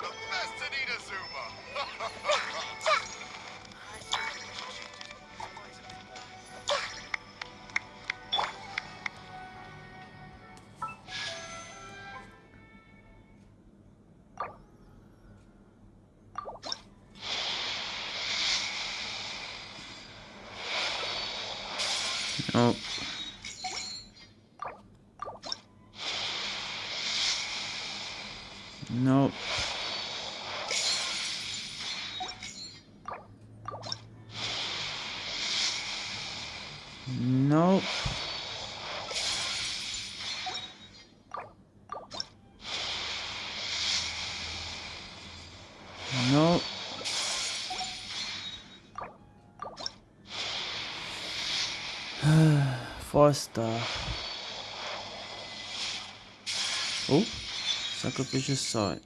are Four star. Oh, sacrificial sword.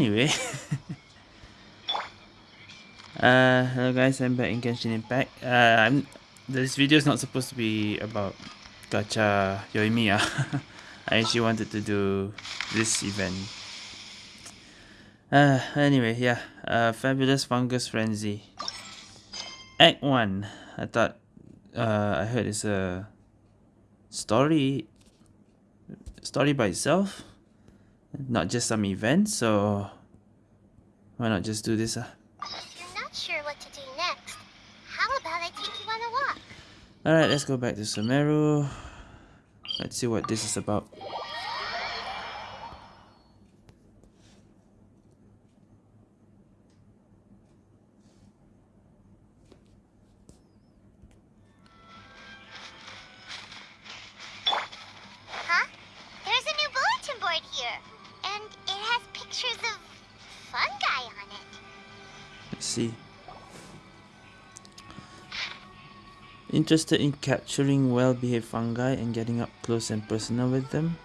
Anyway. uh, hello guys, I'm back in Genshin Impact. Uh, I'm, this video is not supposed to be about Gacha Yoimiya. I actually wanted to do this event. Uh, anyway, yeah. Uh, Fabulous Fungus Frenzy. Act 1. I thought, uh, I heard it's a story, story by itself. Not just some event, so why not just do this? Uh? If you're not sure what to do next, how about I take you on a walk? Alright, let's go back to Sumeru. Let's see what this is about. Interested in capturing well-behaved fungi and getting up close and personal with them?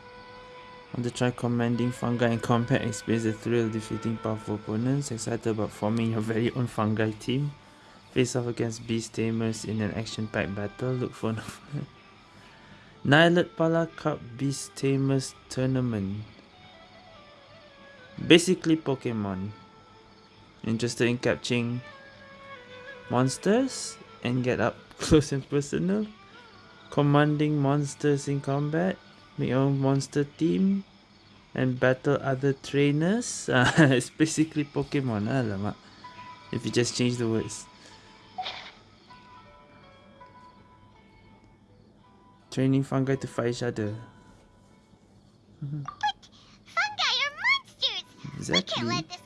Want to try commanding fungi in combat, experience the thrill of defeating powerful opponents, excited about forming your very own fungi team? Face off against beast tamers in an action-packed battle, look for Nilotpala Cup Beast Tamers Tournament. Basically Pokemon. Interested in capturing monsters and get up close and personal? Commanding monsters in combat? Make your own monster team? And battle other trainers? Uh, it's basically Pokemon, alamak. If you just change the words. Training fungi to fight each other. But fungi are monsters! We Exactly.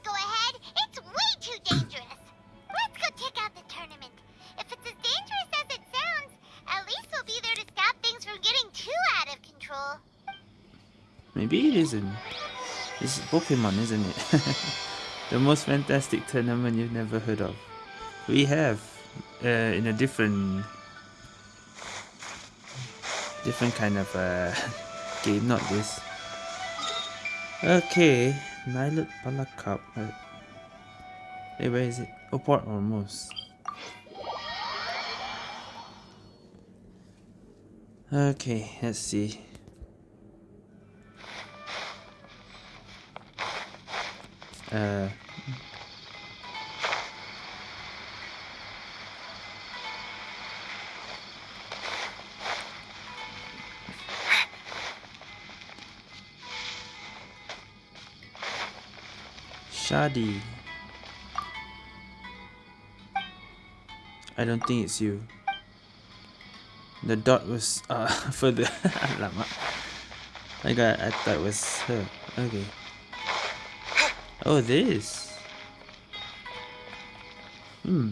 Maybe it isn't. It's Pokemon, isn't it? the most fantastic tournament you've never heard of. We have uh, in a different, different kind of uh, game, not this. Okay, Nylet Pala Cup. Uh, Hey, where is it? Oh, Port Ormos. Okay, let's see. Uh, Shadi. I don't think it's you. The dot was uh further. I got I thought it was her. Okay. Oh this. Hmm.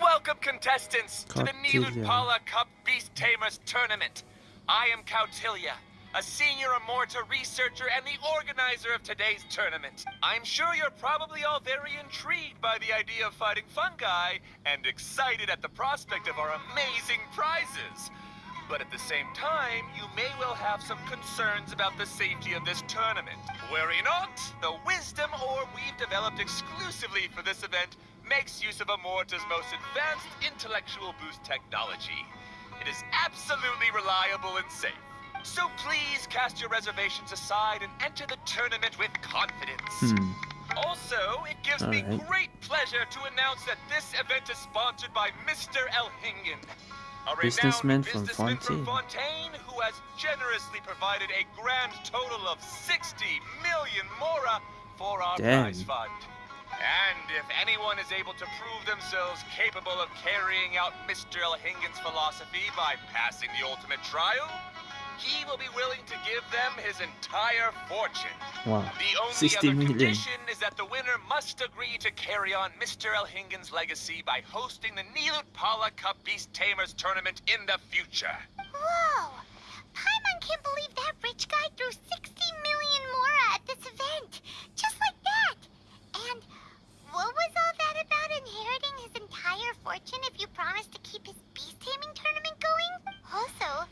Welcome, contestants, to the Cautilia. Nilotpala Cup Beast Tamers Tournament. I am Cautilia, a senior Amurta researcher and the organizer of today's tournament. I'm sure you're probably all very intrigued by the idea of fighting fungi and excited at the prospect of our amazing prizes. But at the same time, you may well have some concerns about the safety of this tournament. Worry not, the wisdom orb we've developed exclusively for this event makes use of Amurta's most advanced intellectual boost technology. It is absolutely reliable and safe. So please cast your reservations aside and enter the tournament with confidence. Hmm. Also, it gives me Alright. great pleasure to announce that this event is sponsored by Mr. Elhingen, Businessman from businessman from Fontaine. Fontaine who has generously provided a grand total of 60 million mora for our Damn. prize fund. And if anyone is able to prove themselves capable of carrying out Mr. Elhingen's philosophy by passing the ultimate trial, he will be willing to give them his entire fortune. Wow. The only 60 other million. condition is that the winner must agree to carry on Mr. Elhingen's legacy by hosting the Nilotpala Cup Beast Tamers tournament in the future. Whoa! Paimon can't believe that rich guy threw 60 million mora at this event. Just like that. And what was all that about inheriting his entire fortune if you promised to keep his beast taming tournament going? Also,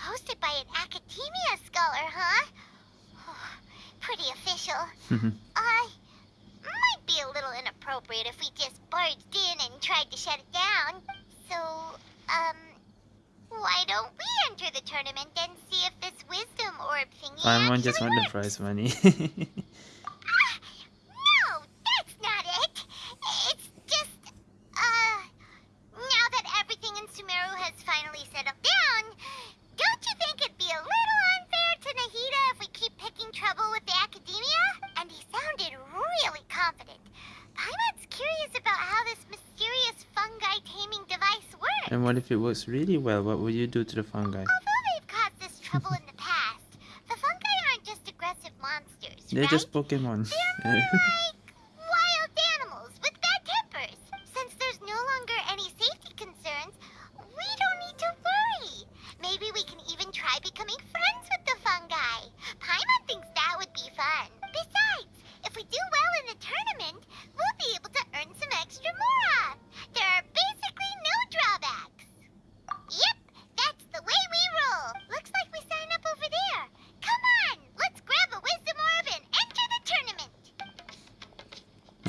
hosted by an academia scholar, huh? Pretty official. Uh, might be a little inappropriate if we just barged in and tried to shut it down. So, um, why don't we enter the tournament and see if this wisdom orb thingy Paimon just actually want the prize money. Ah, no, that's not it. It's just, uh, now that everything in Sumeru has finally settled down, don't you think it'd be a little unfair to Nahida if we keep picking trouble with the academia? And he sounded really confident. Paimon's curious about how this mysterious fungi taming device works. and what if it works really well? What would you do to the fungi? Although they've caused this trouble in the past, the fungi aren't just aggressive monsters, They're right? just Pokemon. They're more like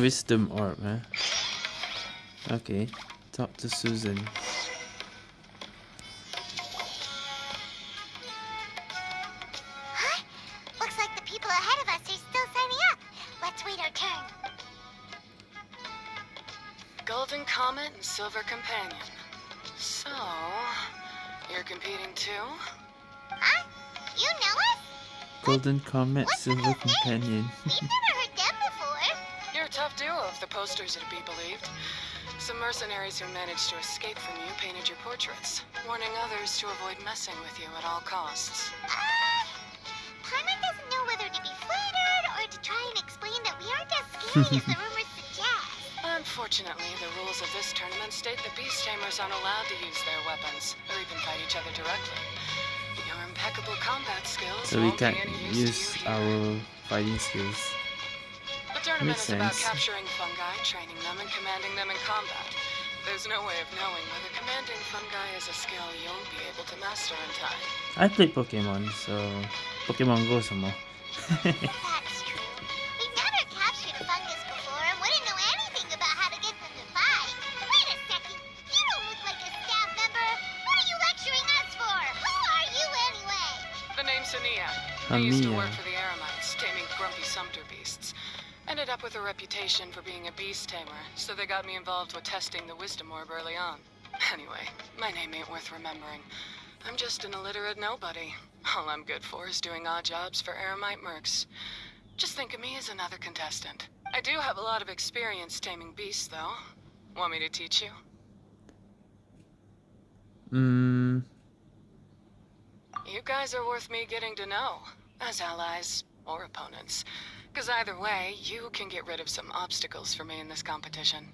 Wisdom orb, huh? Okay. Talk to Susan. Huh? Looks like the people ahead of us are still signing up. Let's wait our turn. Golden Comet and Silver Companion. So, you're competing too? Huh? You know us? Golden Comet What's Silver with those names? Companion. Posters are to be believed. Some mercenaries who managed to escape from you painted your portraits, warning others to avoid messing with you at all costs. Uh, Paimon doesn't know whether to be flattered or to try and explain that we aren't as scary as the rumors suggest. Unfortunately, the rules of this tournament state that beast tamers aren't allowed to use their weapons, or even fight each other directly. Your impeccable combat skills So we won't can't be any use use to you here. our fighting skills. The tournament Makes is about sense. capturing commanding them in combat. There's no way of knowing whether commanding fungi is a skill you'll be able to master in time. I play Pokemon, so Pokemon Go some more. up with a reputation for being a beast tamer, so they got me involved with testing the wisdom orb early on. Anyway, my name ain't worth remembering. I'm just an illiterate nobody. All I'm good for is doing odd jobs for Eremite mercs. Just think of me as another contestant. I do have a lot of experience taming beasts, though. Want me to teach you? Mm, You guys are worth me getting to know, as allies or opponents. Because either way, you can get rid of some obstacles for me in this competition.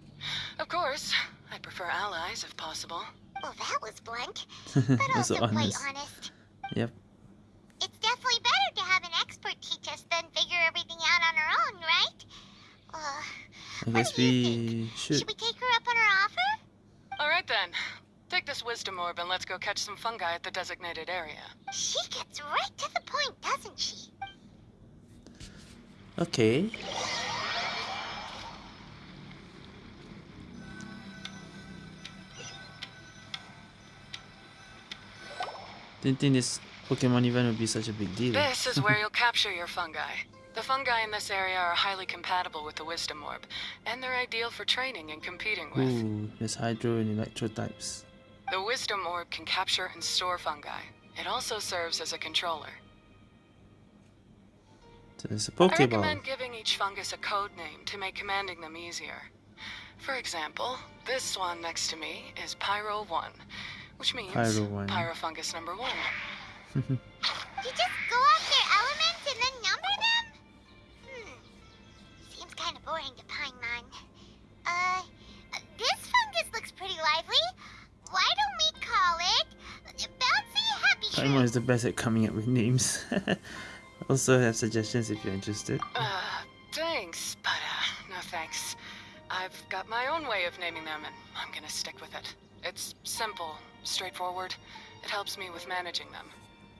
Of course, I prefer allies if possible. Well, that was blunt, but also also quite honest. honest. Yep. It's definitely better to have an expert teach us, than figure everything out on our own, right? Uh, I What guess do you we should. should we take her up on her offer? Alright then. Take this wisdom orb and let's go catch some fungi at the designated area. She gets right to the point, doesn't she? Okay. Didn't think this Pokemon event would be such a big deal. This is where you'll capture your fungi. The fungi in this area are highly compatible with the wisdom orb, and they're ideal for training and competing with. Ooh, there's Hydro and Electro types. The wisdom orb can capture and store fungi. It also serves as a controller. So there's a I Pokeball. recommend giving each fungus a code name to make commanding them easier. For example, this one next to me is Pyro 1, which means Pyro 1. Pyrofungus number 1. You just go off their elements and then number them? Hmm. Seems kind of boring to Paimon. Uh, this fungus looks pretty lively. Why don't we call it Bouncy Happy Paimon Shroom? is the best at coming up with names. also have suggestions if you're interested. Uh, thanks, but uh, no thanks. I've got my own way of naming them, and I'm gonna stick with it. It's simple, straightforward. It helps me with managing them.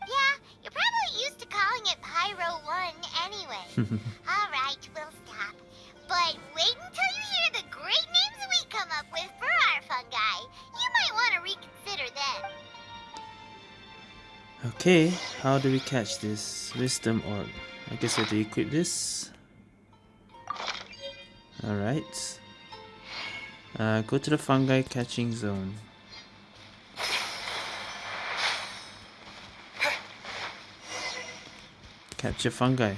Yeah, you're probably used to calling it Pyro 1 anyway. Alright, we'll stop. But wait until you hear the great names we come up with for our fungi. You might want to reconsider then. Okay, how do we catch this wisdom orb? I guess I have to equip this. Alright. Uh, go to the fungi catching zone. Capture fungi.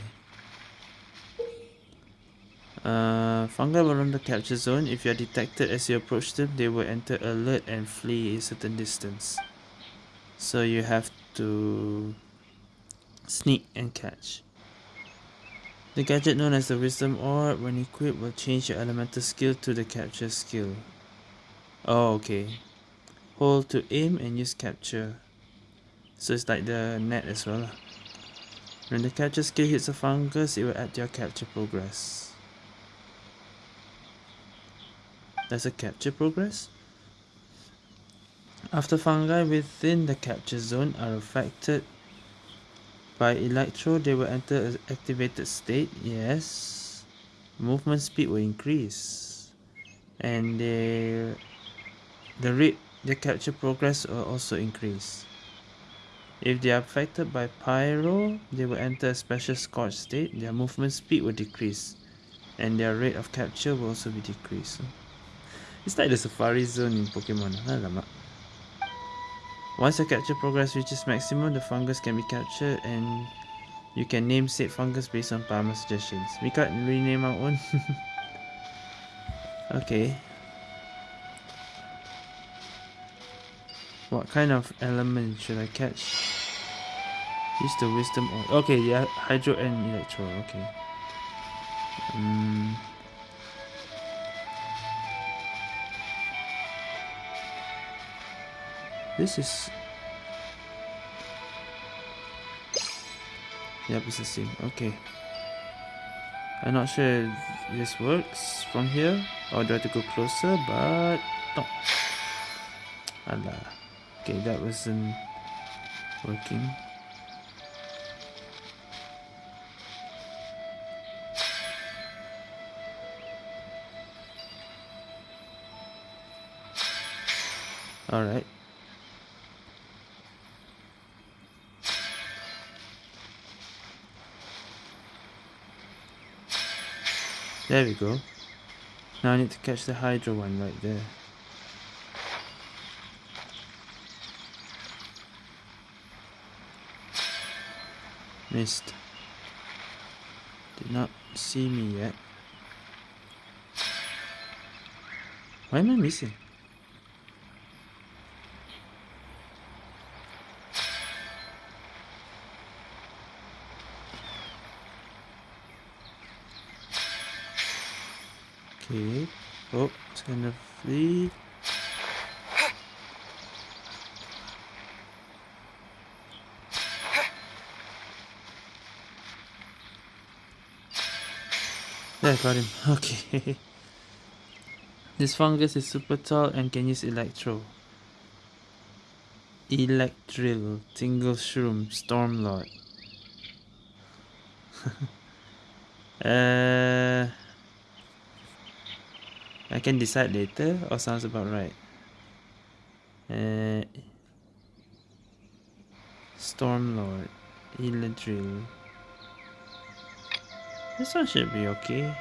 Uh, fungi will run the capture zone. If you are detected as you approach them, they will enter alert and flee a certain distance. So you have to sneak and catch. The gadget known as the Wisdom Orb, when equipped, will change your elemental skill to the capture skill. Oh, okay. Hold to aim and use capture. So it's like the net as well. When the capture skill hits a fungus, it will add your capture progress. There's a capture progress? After fungi within the capture zone are affected by electro, they will enter an activated state. Yes. Movement speed will increase. And they, the rate the capture progress will also increase. If they are affected by pyro, they will enter a special scorch state. Their movement speed will decrease. And their rate of capture will also be decreased. It's like the safari zone in Pokemon. Alamak. Once the capture progress reaches maximum, the fungus can be captured and you can name said fungus based on Paimon suggestions. We can't rename our own. okay. What kind of element should I catch? Use the wisdom or okay, yeah, hydro and electro, okay. Um, This is... Yep, it's the same. Okay. I'm not sure if this works from here. Or do I have to go closer? But... No. Allah. Uh, okay, that wasn't working. Alright. There we go. Now I need to catch the Hydro one right there. Missed. Did not see me yet. Why am I missing? It's gonna flee. There, got him. Okay. this fungus is super tall and can use electro. Electrill, Tingle Shroom, Stormlord. uh, I can decide later or sounds about right. Uh, Stormlord, Electrill. This one should be okay.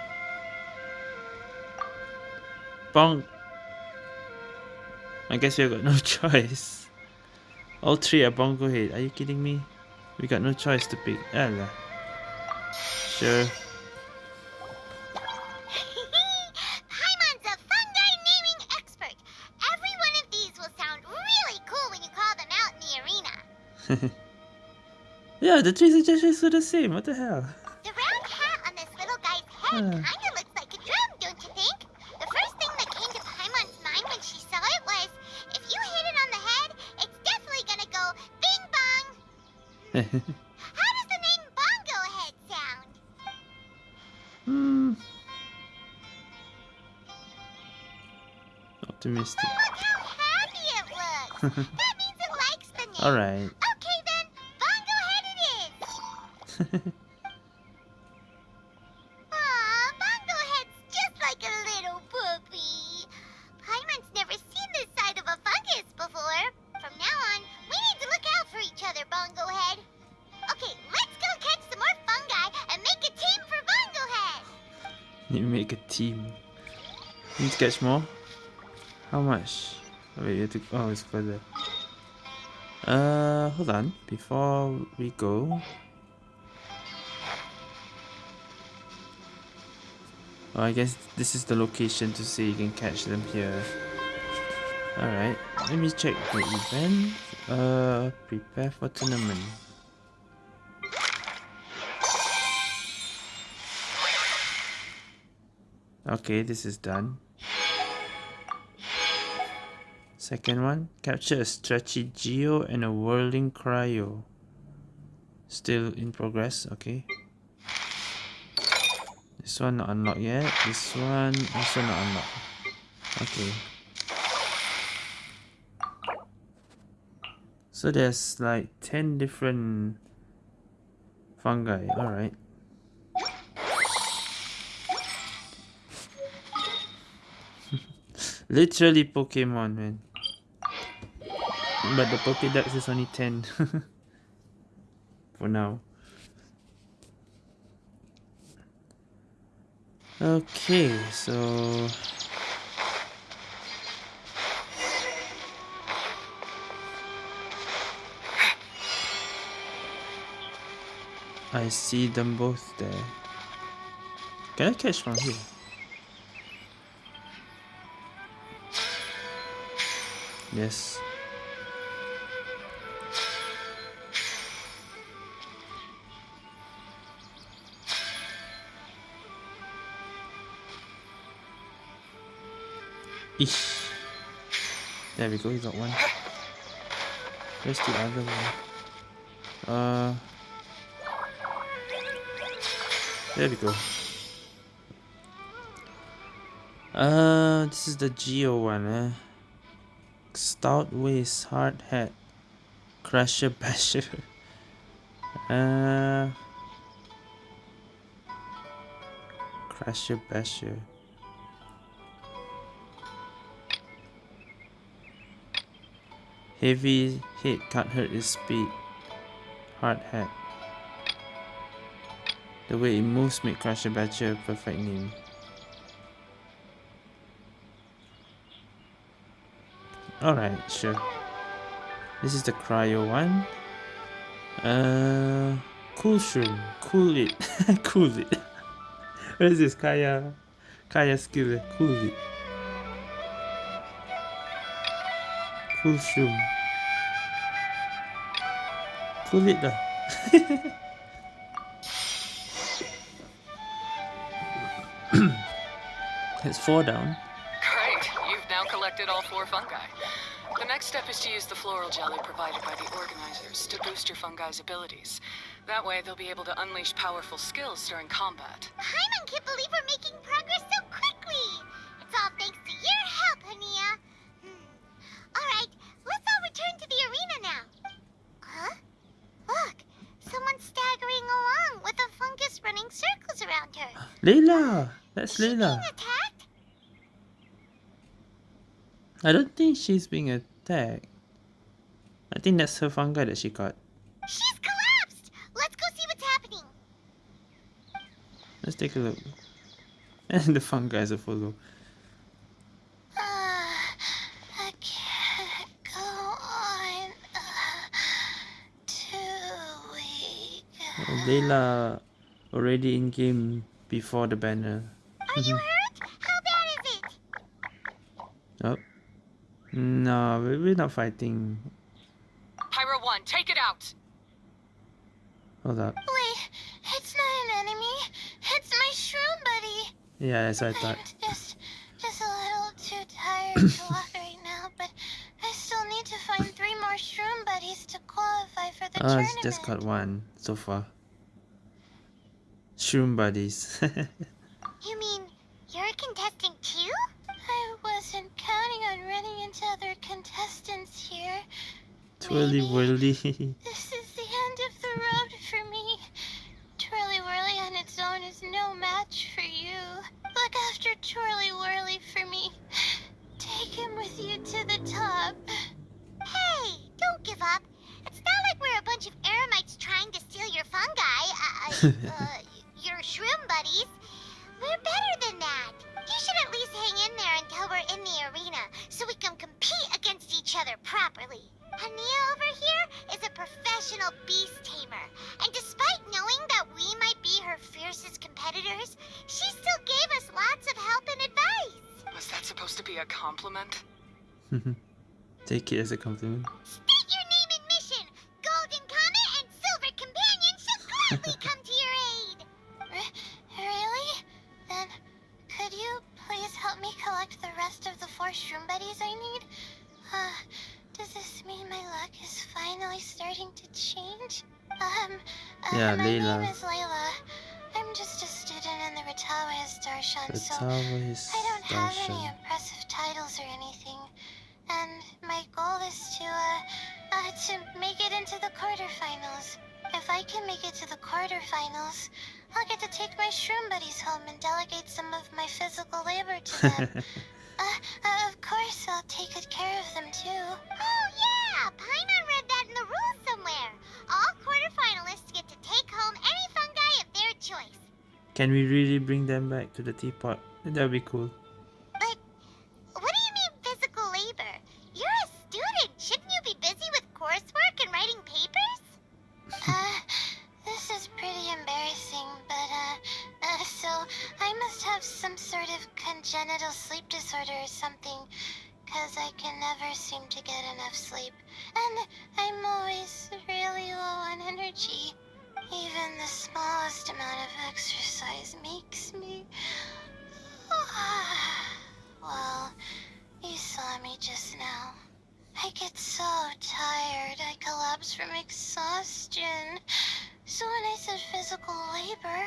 Bonk. I guess we got no choice. All three are bongo head. Are you kidding me? We got no choice to pick. Ella. Sure. The three just are the same. What the hell? The round hat on this little guy's head Hmm. kinda looks like a drum, don't you think? The first thing that came to Paimon's mind when she saw it was, if you hit it on the head, it's definitely gonna go bing bong. How does the name Bongo Head sound? hmm. Optimistic. Look how happy it looks. that means it likes the name. Alright. Okay Aw, Bongo Head's just like a little puppy. Paimon's never seen this side of a fungus before. From now on, we need to look out for each other, Bongo Head. Okay, let's go catch some more fungi and make a team for Bongo Head. Need to make a team. Need to catch more? How much? Wait, you have to. Oh, it's further. Uh, hold on. Before we go. Oh, I guess this is the location to see you can catch them here. Alright, let me check the event. Uh, prepare for tournament. Okay, this is done. Second one, capture a stretchy geo and a whirling cryo. Still in progress, okay. This one not unlocked yet. This one also not unlocked. Okay. So there's like 10 different fungi, alright. Literally Pokemon, man. But the Pokédex is only 10. For now. Okay, so... I see them both there. Can I catch from here? Yes. Eesh. There we go, we got one. Where's the other one? Uh. There we go. Uh, this is the Geo one, eh? Stout waist, hard hat, crusher basher. uh, crusher basher. Heavy hit can't hurt his speed. Hard hat. The way it moves make Crusher Badger a perfect name. Alright, sure. This is the cryo one. Uh, cool shroom. Cool it. cool it. what is this? Kaya. Kaya skill. Cool it. Cool shroom. Cool it lah. It's four down. Great, you've now collected all four fungi. The next step is to use the floral jelly provided by the organizers to boost your fungi's abilities. That way, they'll be able to unleash powerful skills during combat. Paimon can't believe we're her. Layla! That's Is Layla. I don't think she's being attacked. I think that's her fungi that she caught. She's collapsed! Let's go see what's happening. Let's take a look. And the fungi is a follow. Uh, I can't go on. Uh, Too weak. Oh, Layla already in game before the banner. Are you hurt? How bad is it? Oh. No, we- we're not fighting. Pyro 1, take it out! Hold up. Wait, it's not an enemy. It's my shroom buddy. Yeah, that's what I thought. I'm just, just a little too tired to walk right now, but I still need to find three more shroom buddies to qualify for the Oh, tournament. it's just got one so far. Shroom buddies. You mean you're a contestant too? I wasn't counting on running into other contestants here. Twirly Maybe whirly. This is the end of the road home delegate some of my physical labor to them. uh, uh, of course, I'll take good care of them too. Oh yeah, Paimon read that in the rules somewhere. All quarterfinalists get to take home any fungi of their choice. Can we really bring them back to the teapot? That would be cool. Exercise makes me well, you saw me just now. I get so tired, I collapse from exhaustion. So when I said physical labor,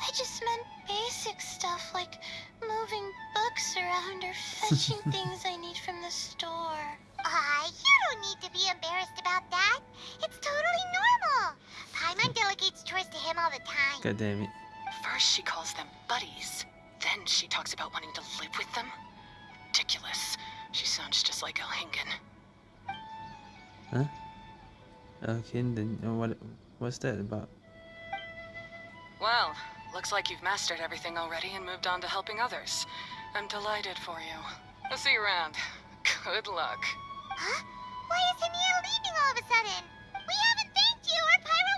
I just meant basic stuff like moving books around or fetching things I need from the store. Ah, you don't need to be embarrassed about that. It's totally normal. Paimon delegates chores to him all the time. God damn it. First she calls them buddies, then she talks about wanting to live with them? Ridiculous. She sounds just like Elhingen. Huh? Okay, then uh, what? What's that about? Well, looks like you've mastered everything already and moved on to helping others. I'm delighted for you. I'll see you around. Good luck. Huh? Why is Hania leaving all of a sudden? We haven't thanked you or Pyro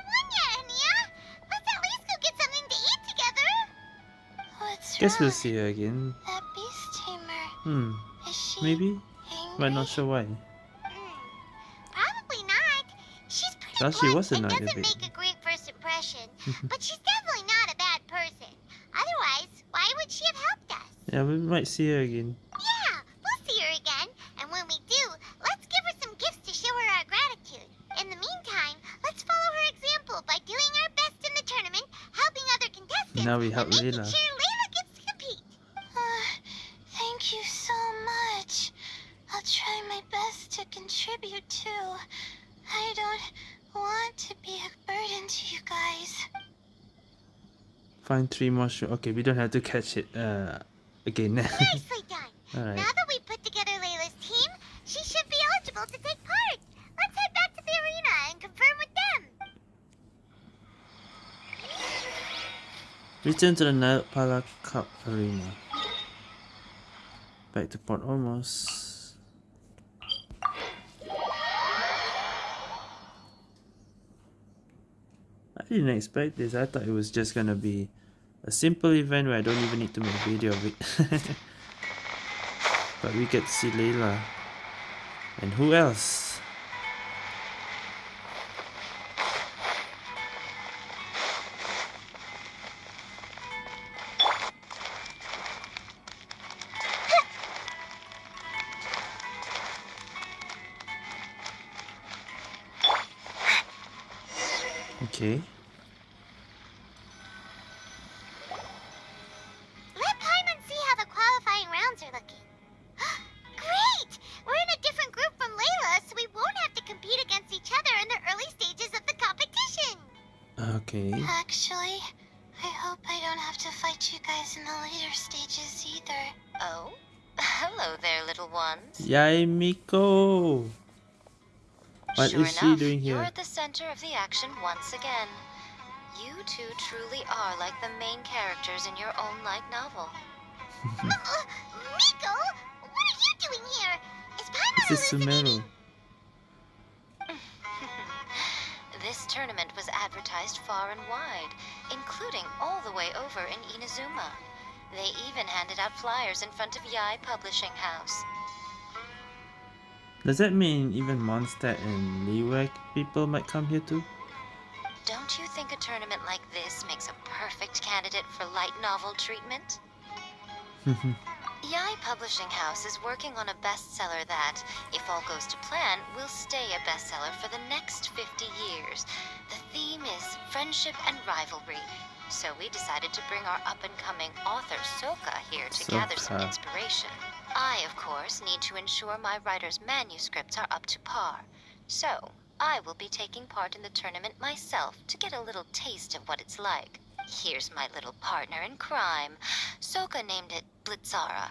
Guess we'll see her again. That beast tamer. Hmm. Is she Maybe, angry? but not sure why. Hmm. Probably not. She's pretty Well, she was and annoyed a doesn't bit. make a great first impression. but she's definitely not a bad person. Otherwise, why would she have helped us? Yeah, we might see her again. Yeah, we'll see her again. And when we do, let's give her some gifts to show her our gratitude. In the meantime, let's follow her example by doing our best in the tournament, helping other contestants, Now we help and making Layla. sure Layla gets to compete. Uh, thank you so much. I'll try my best to contribute too. I don't want to be a burden to you guys. Find three more shrimp. Okay, we don't have to catch it uh, again. Nicely done. Alright. Now that we put together Layla's team, she should be eligible to take part. Let's head back to the arena and confirm with them. Return to the Nilotpala Cup Arena. Back to Port Ormos. Didn't expect this. I thought it was just gonna be a simple event where I don't even need to make a video of it. but we get to see Layla. And who else? Is she doing You're at the center of the action once again. You two truly are like the main characters in your own light novel. uh, Miko, what are you doing here? Is Paimon This is Sumeru. This tournament was advertised far and wide, including all the way over in Inazuma. They even handed out flyers in front of Yae Publishing House. Does that mean even Mondstadt and Liyue people might come here too? Don't you think a tournament like this makes a perfect candidate for light novel treatment? Yae Publishing House is working on a bestseller that, if all goes to plan, will stay a bestseller for the next 50 years. The theme is friendship and rivalry. So we decided to bring our up-and-coming author Soka here to gather some inspiration. I, of course, need to ensure my writer's manuscripts are up to par. So, I will be taking part in the tournament myself to get a little taste of what it's like. Here's my little partner in crime. Soka named it Blitzara.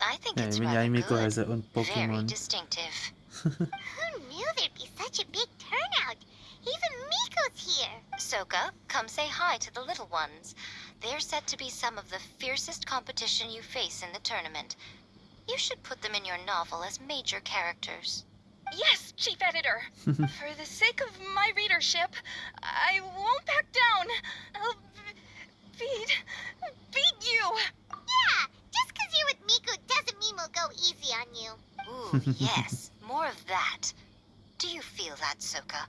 I think Yeah, it's I mean rather Yae Miko good. has her own Very distinctive. Who knew there'd be such a big turnout? Even Miko's here. Soka, come say hi to the little ones. They're said to be some of the fiercest competition you face in the tournament. You should put them in your novel as major characters. Yes, Chief Editor. For the sake of my readership, I won't back down. I'll beat beat you. Yeah, just 'cause you're with Miko doesn't mean we'll go easy on you. Ooh, yes, more of that. Do you feel that, Soka?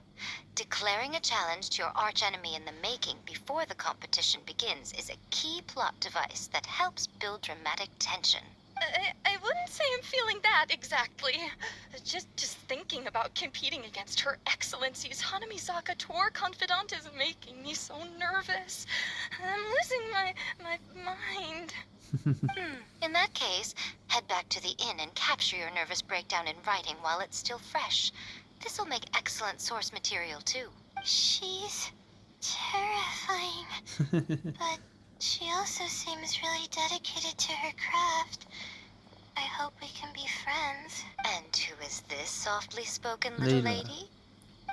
Declaring a challenge to your archenemy in the making before the competition begins is a key plot device that helps build dramatic tension. I, I wouldn't say I'm feeling that exactly. Just just thinking about competing against Her Excellency's Hanamisaka tour confidant is making me so nervous. I'm losing my my mind. Hmm. In that case, head back to the inn and capture your nervous breakdown in writing while it's still fresh. This'll make excellent source material, too. She's terrifying, but she also seems really dedicated to her craft. I hope we can be friends. And who is this softly spoken little Layla. lady?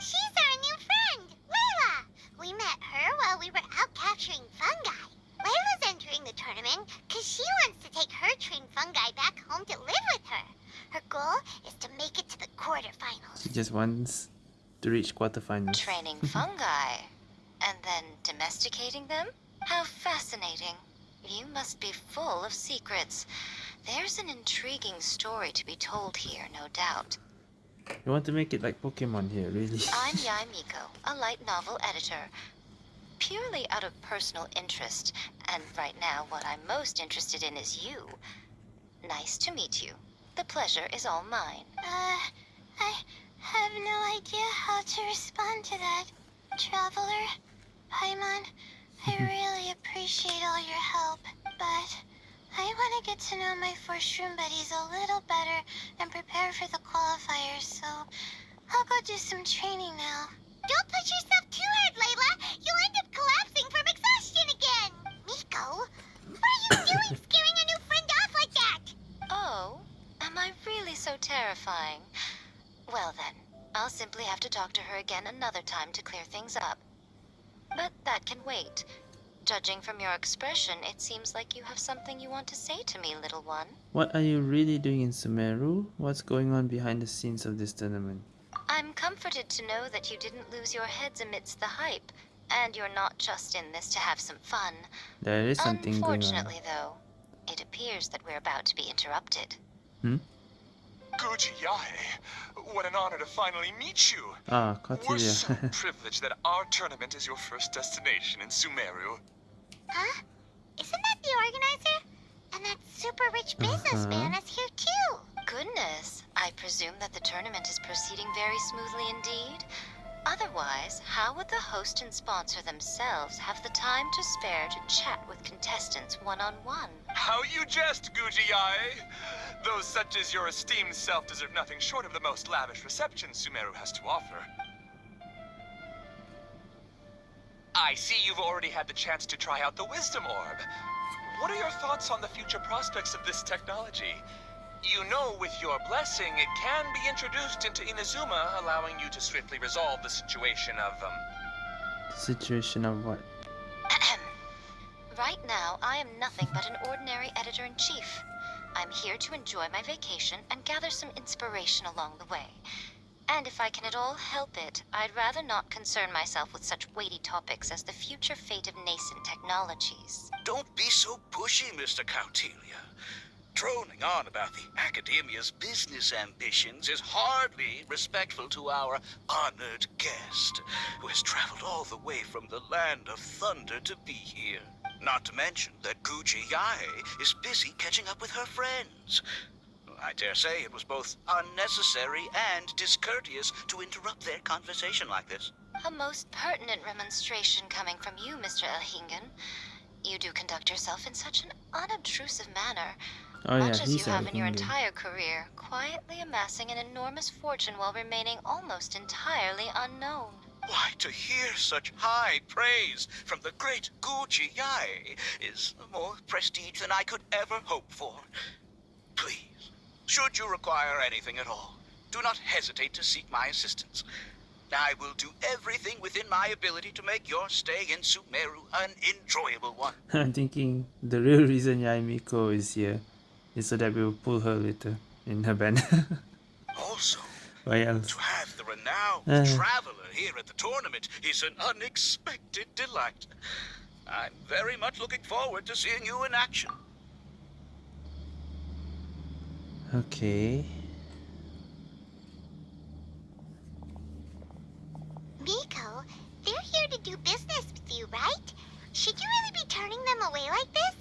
She's our new friend, Layla. We met her while we were out capturing fungi. Layla's entering the tournament because she wants to take her trained fungi back home to live with her. Her goal is to make it to the quarterfinals. she just wants to reach quarterfinals. Training fungi and then domesticating them? How fascinating. You must be full of secrets. There's an intriguing story to be told here, no doubt. You want to make it like Pokemon here, really? I'm Yae Miko, a light novel editor. Purely out of personal interest, and right now what I'm most interested in is you. Nice to meet you. The pleasure is all mine. Uh, I have no idea how to respond to that. Traveler, Paimon, I mm-hmm. really appreciate all your help, but I want to get to know my four shroom buddies a little better and prepare for the qualifiers, so I'll go do some training now. Don't push yourself too hard, Layla. You'll end up collapsing from exhaustion again. Miko, what are you doing scaring a new friend off like that? Oh, am I really so terrifying? Well then, I'll simply have to talk to her again another time to clear things up. That can wait. Judging from your expression, it seems like you have something you want to say to me, little one. What are you really doing in Sumeru? What's going on behind the scenes of this tournament? I'm comforted to know that you didn't lose your heads amidst the hype, and you're not just in this to have some fun. There is something going on. Unfortunately, though, it appears that we're about to be interrupted. Guji Yae, what an honor to finally meet you. Ah, We're Cordelia. so privileged that our tournament is your first destination in Sumeru. Huh? Isn't that the organizer? And that super rich businessman is here too. Goodness, I presume that the tournament is proceeding very smoothly indeed. Otherwise, how would the host and sponsor themselves have the time to spare to chat with contestants one on one? How you jest, Guji Yae! Those such as your esteemed self deserve nothing short of the most lavish reception Sumeru has to offer. I see you've already had the chance to try out the Wisdom Orb. What are your thoughts on the future prospects of this technology? You know, with your blessing, it can be introduced into Inazuma, allowing you to swiftly resolve the situation of, um, Situation of what? right now, I am nothing but an ordinary editor in chief. I'm here to enjoy my vacation and gather some inspiration along the way. And if I can at all help it, I'd rather not concern myself with such weighty topics as the future fate of nascent technologies. Don't be so pushy, Mr. Coutelia. Droning on about the Akademiya's business ambitions is hardly respectful to our honored guest, who has traveled all the way from the land of thunder to be here. Not to mention that Guji Yae is busy catching up with her friends. I dare say it was both unnecessary and discourteous to interrupt their conversation like this. A most pertinent remonstration coming from you, Mr. Elhingen. You do conduct yourself in such an unobtrusive manner, Oh yeah, much as he's you have in your entire career, quietly amassing an enormous fortune while remaining almost entirely unknown. Why, to hear such high praise from the great Guji Yae is more prestige than I could ever hope for. Please, should you require anything at all, do not hesitate to seek my assistance. I will do everything within my ability to make your stay in Sumeru an enjoyable one. I'm thinking the real reason Yae Miko is here is so that we'll pull her later in her band. Also, Why else? to have the renowned Uh. traveler here at the tournament is an unexpected delight. I'm very much looking forward to seeing you in action. Okay. Miko, they're here to do business with you, right? Should you really be turning them away like this?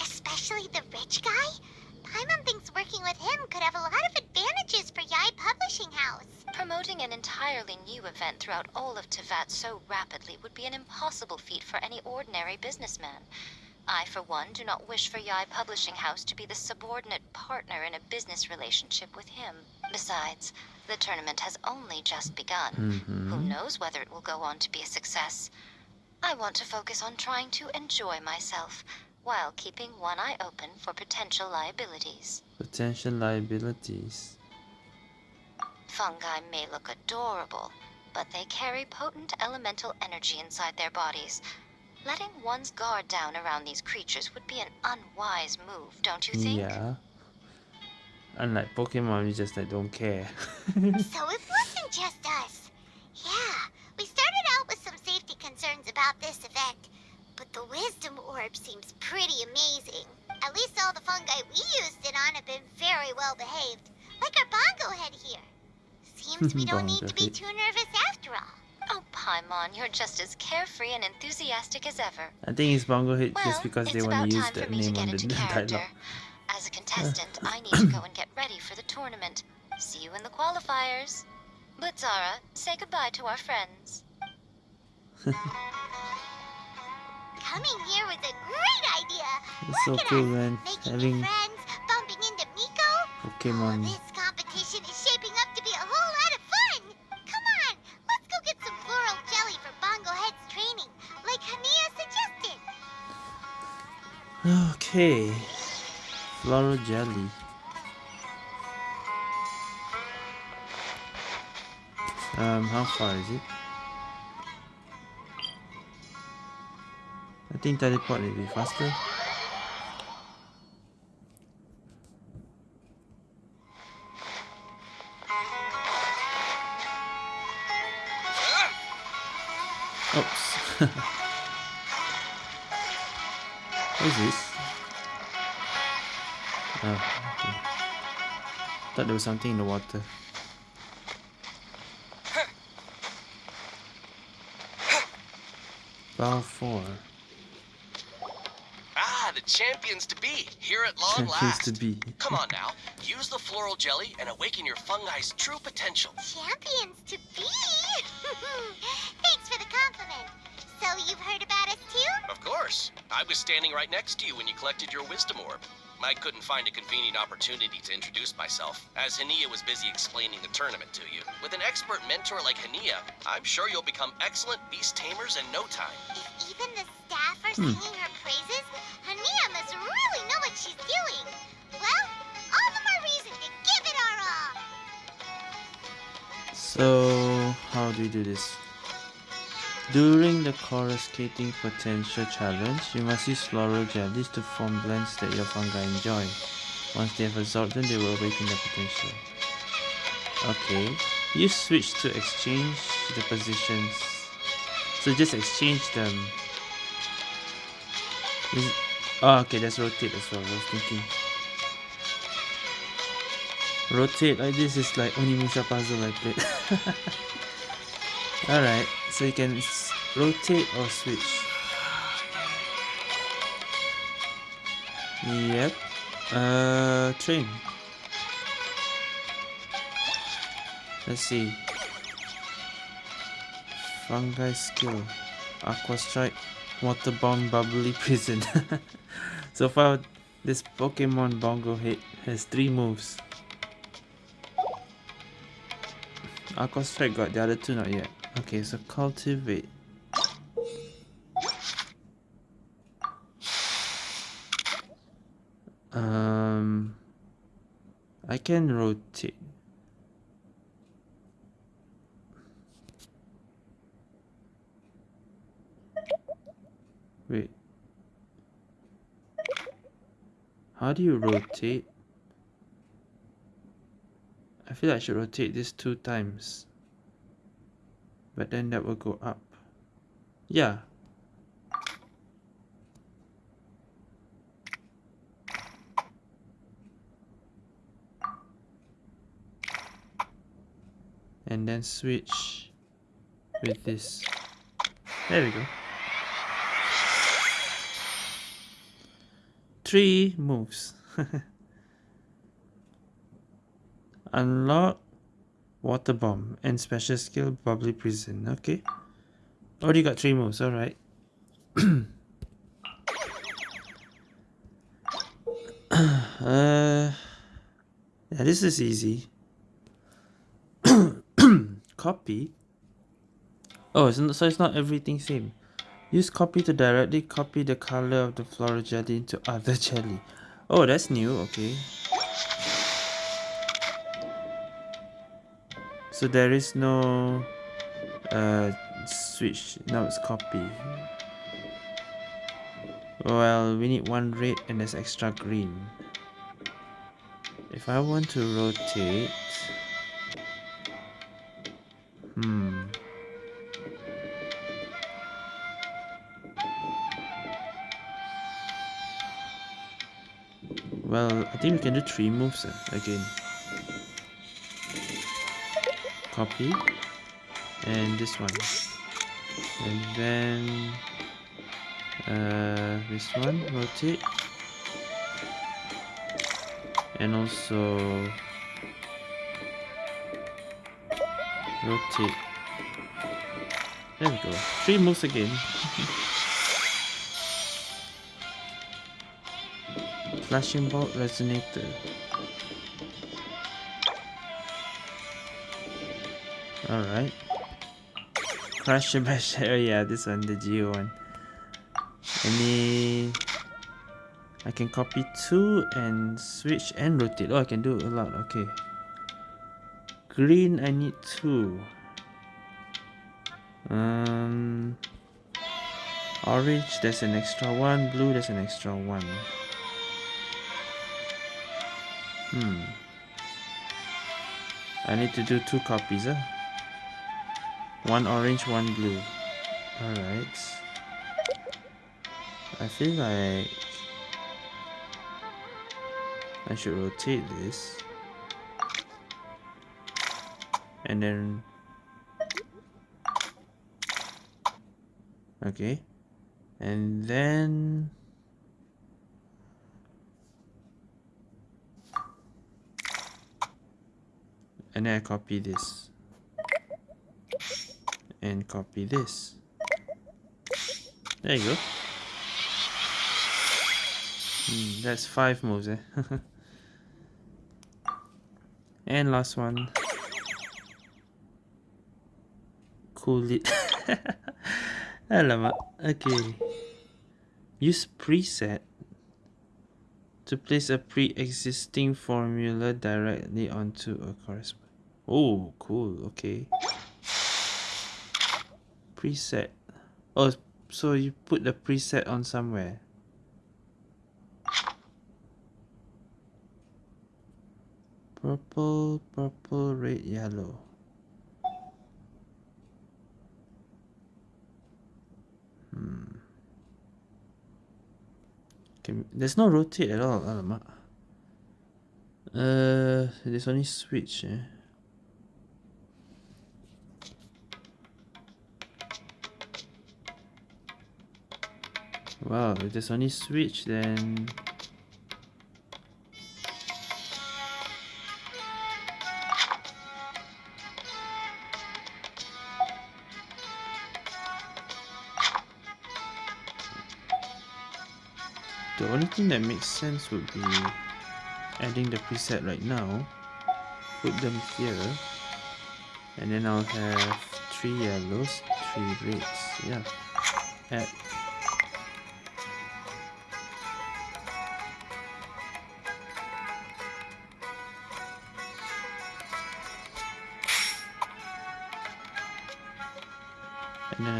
Especially the rich guy? Paimon thinks working with him could have a lot of advantages for Yae Publishing House. Promoting an entirely new event throughout all of Teyvat so rapidly would be an impossible feat for any ordinary businessman. I, for one, do not wish for Yae Publishing House to be the subordinate partner in a business relationship with him. Besides, the tournament has only just begun. Who Mhm. knows whether it will go on to be a success? I want to focus on trying to enjoy myself, while keeping one eye open for potential liabilities. Potential liabilities. Fungi may look adorable, but they carry potent elemental energy inside their bodies. Letting one's guard down around these creatures would be an unwise move, don't you think? Yeah. Unlike Pokemon, we just like don't care. So it wasn't just us. Yeah, we started out with some safety concerns about this event, but the Wisdom Orb seems pretty amazing. At least all the fungi we used it on have been very well behaved, like our bongo head here. Seems we don't need to be too nervous after all. Oh, Paimon, you're just as carefree and enthusiastic as ever. I think it's Bongo Head Well, just because they want to use time for that name on the into character. As a uh, contestant, I need to go and get ready for the tournament. See you in the qualifiers. But Zara, say goodbye to our friends. Coming here was a great idea. It's so Look at cool, us, man. Making Having friends, bumping into Miko. Pokemon. Oh, this competition is shaping up to be a whole lot of fun. Come on, let's go get some floral jelly for Bongo Head's training, like Hania suggested. Okay. Floral jelly. Um, how far is it? I think teleport will be faster. Oops. what is this? Oh, okay. Thought there was something in the water. Bow 4. The champions to be, here at long Champions last. to be. Come on now, use the floral jelly and awaken your fungi's true potential. Champions to be? Thanks for the compliment. So you've heard about us too? Of course, I was standing right next to you when you collected your wisdom orb. I couldn't find a convenient opportunity to introduce myself, as Hania was busy explaining the tournament to you. With an expert mentor like Hania, I'm sure you'll become excellent beast tamers in no time. If even the staff are Hmm. singing her So, how do we do this? During the coruscating potential challenge, you must use floral jellies to form blends that your fungi enjoy. Once they have absorbed them, they will awaken their potential. Okay, you switch to exchange the positions. So just exchange them. Is oh, okay, that's rotate as well. I was thinking. Rotate like this is like Onimusha puzzle I played. Alright, so you can rotate or switch. Yep. Uh, train. Let's see. Fungi skill. Aqua strike. Waterbound bubbly prison. so far, this Pokemon Bongo Head has three moves. Aqua strike got the other two not yet. Okay, so cultivate. Um, I can rotate. Wait. How do you rotate? I feel I should rotate this two times. But then that will go up. Yeah. And then switch with this. There we go. Three moves. Unlock Water Bomb and special skill Bubbly Prison. Okay. Already got three moves, alright. uh, yeah, this is easy. copy. Oh, it's not, so it's not everything same. Use copy to directly copy the color of the floral jelly into other jelly. Oh, that's new. Okay. So there is no uh, switch. Now it's copy. Well, we need one red and there's extra green. If I want to rotate... Hmm. Well, I think we can do three moves uh, again. Copy. And this one. And then... Uh, this one, rotate. And also... Rotate. There we go. Three moves again. Flashing bolt resonator. Alright. Crash bash. Oh yeah, this one, the Geo one. Any I can copy two and switch and rotate. Oh, I can do a lot. Okay. Green, I need two. Um, orange, there's an extra one. Blue, there's an extra one. Hmm. I need to do two copies, huh? One orange, one blue. Alright. I feel like I should rotate this and then okay and then and then I copy this and copy this there you go hmm, that's five moves eh and last one cool it okay use preset to place a pre-existing formula directly onto a corresponding. Oh, cool. Okay. Preset. Oh, so you put the preset on somewhere. Purple, purple, red, yellow. Hmm. Okay, there's no rotate at all. Uh, there's only switch, eh? Wow, if there's only switch, then... The only thing that makes sense would be adding the preset right now. Put them here. And then I'll have three yellows, three reds. Yeah. Add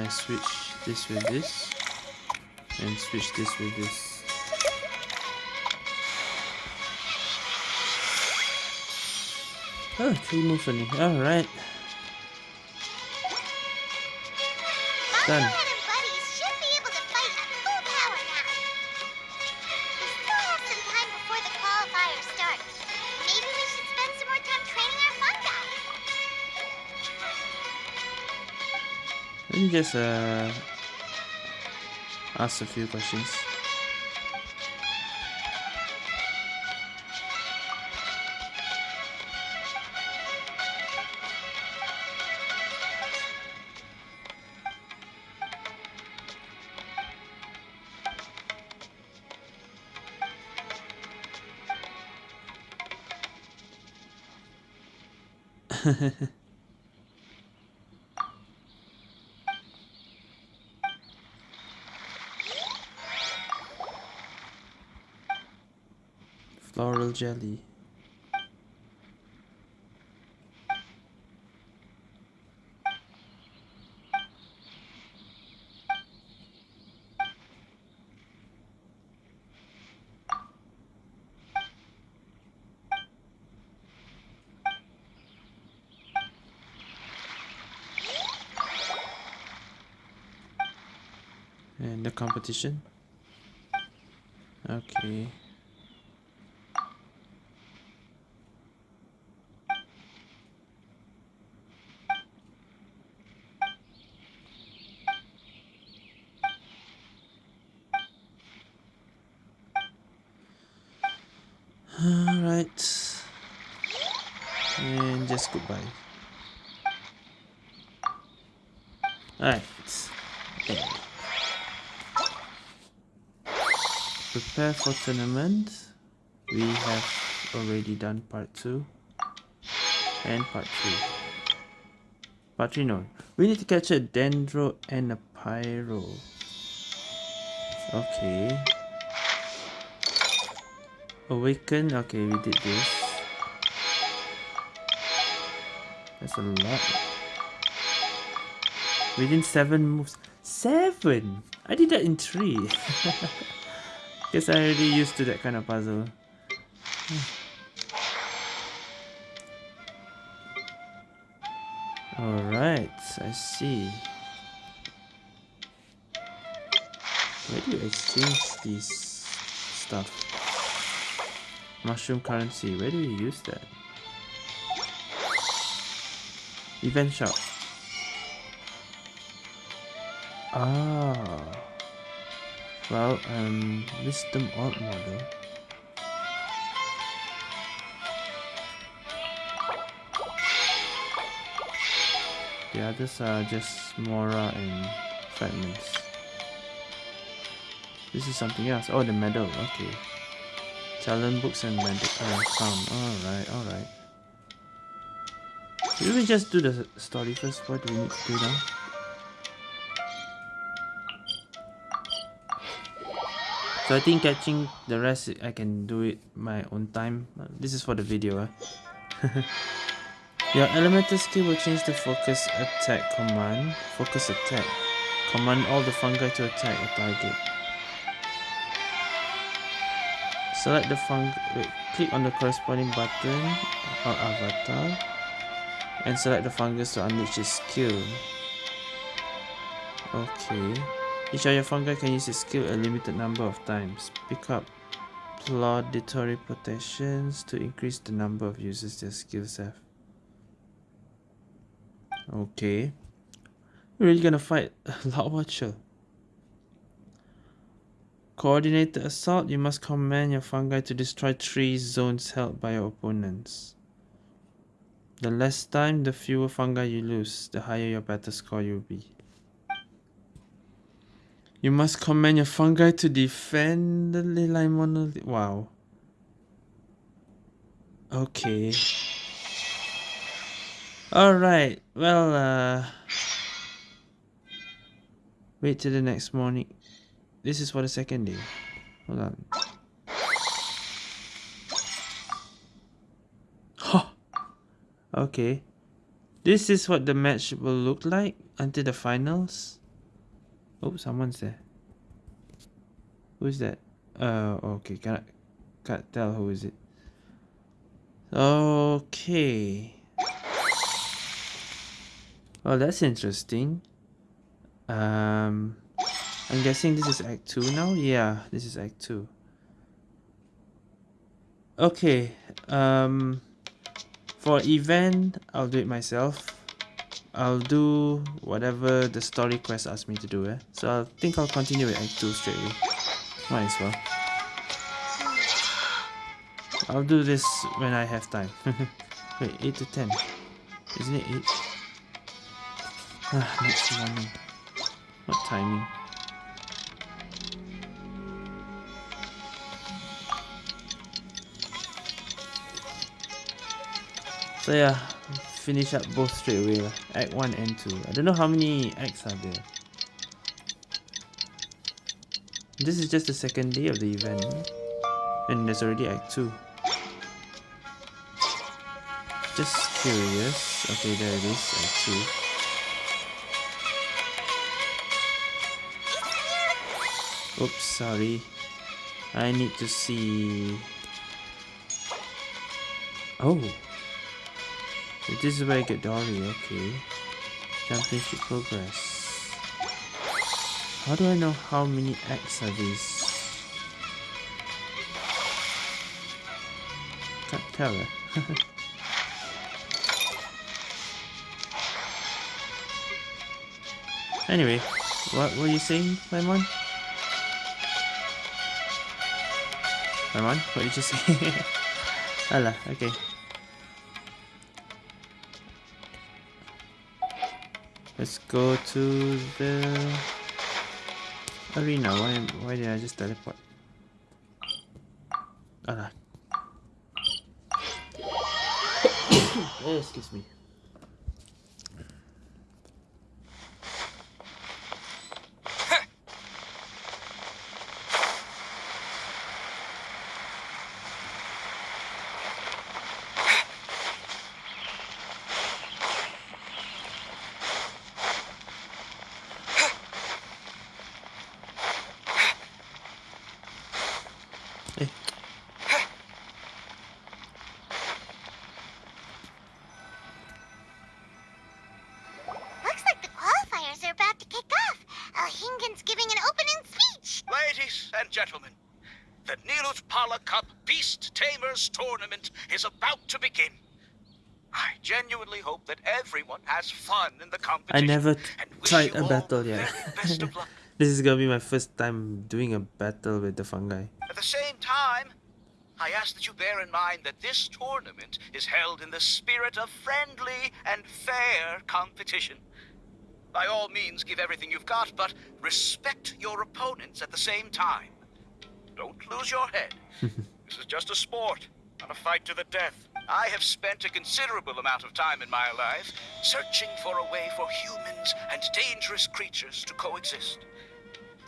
I switch this with this and switch this with this. Oh three moves only alright done just uh ask a few questions floral jelly. And the competition? Okay Alright. Goodbye. Alright. Prepare for tournament. We have already done part 2 and part 3. Part 3 no. We need to catch a Dendro and a Pyro. Okay. Awaken. Okay, we did this. That's a lot. Within seven moves. Seven! I did that in three. Guess I already used to that kind of puzzle. Alright, I see. Where do you exchange these stuff? Mushroom currency, where do you use that? Event shop. Ah. Well, um, wisdom orb model. The others are just Mora and fragments. This is something else. Oh, the medal. Okay. Talent books and medal uh, found. Alright, alright. Should we just do the story first? What do we need to do now? So I think catching the rest I can do it my own time. This is for the video. Eh? Your elemental skill will change the focus attack command. Focus attack. Command all the fungi to attack a target. Select the fungi. Click on the corresponding button or avatar and select the fungus to unleash its skill. Okay. Each of your fungi can use its skill a limited number of times. Pick up plauditory protections to increase the number of uses their skills have. Okay. We're really gonna fight Loud Watcher. Coordinated assault, you must command your fungi to destroy three zones held by your opponents. The less time, the fewer fungi you lose, the higher your battle score you'll be. You must command your fungi to defend the Leyline monolith. Wow. Okay. Alright, well, uh... Wait till the next morning. This is for the second day. Hold on. Huh. Okay. This is what the match will look like until the finals. Oh, someone's there. Who's that? Uh, okay, can't, can't tell who is it. Okay. Oh, that's interesting. Um, I'm guessing this is Act 2 now? Yeah, this is Act 2. Okay, um, for event, I'll do it myself. I'll do whatever the story quest asks me to do, eh? So I think I'll continue with Act 2 straight away. Might as well. I'll do this when I have time. Wait, 8 to 10. Isn't it 8? Ah, next morning. What timing? So yeah, finish up both straight away. Act 1 and 2. I don't know how many acts are there. This is just the second day of the event. Eh? And there's already Act 2. Just curious. Okay, there it is, Act 2. Oops, sorry. I need to see... Oh! This is where I get Dori, okay. Championship progress. How do I know how many acts are these? Can't tell. Eh? anyway, what were you saying, Lemon? Lemon, what did you say? Alah, okay. Let's go to the arena. Why why did I just teleport? Alah. Excuse me. Cup Beast Tamers tournament is about to begin. I genuinely hope that everyone has fun in the I never tried a battle yet. very best of luck. this is gonna be my first time doing a battle with the fungi. At the same time, I ask that you bear in mind that this tournament is held in the spirit of friendly and fair competition. By all means, give everything you've got, but respect your opponents at the same time. Don't lose your head. this is just a sport, not a fight to the death. I have spent a considerable amount of time in my life searching for a way for humans and dangerous creatures to coexist.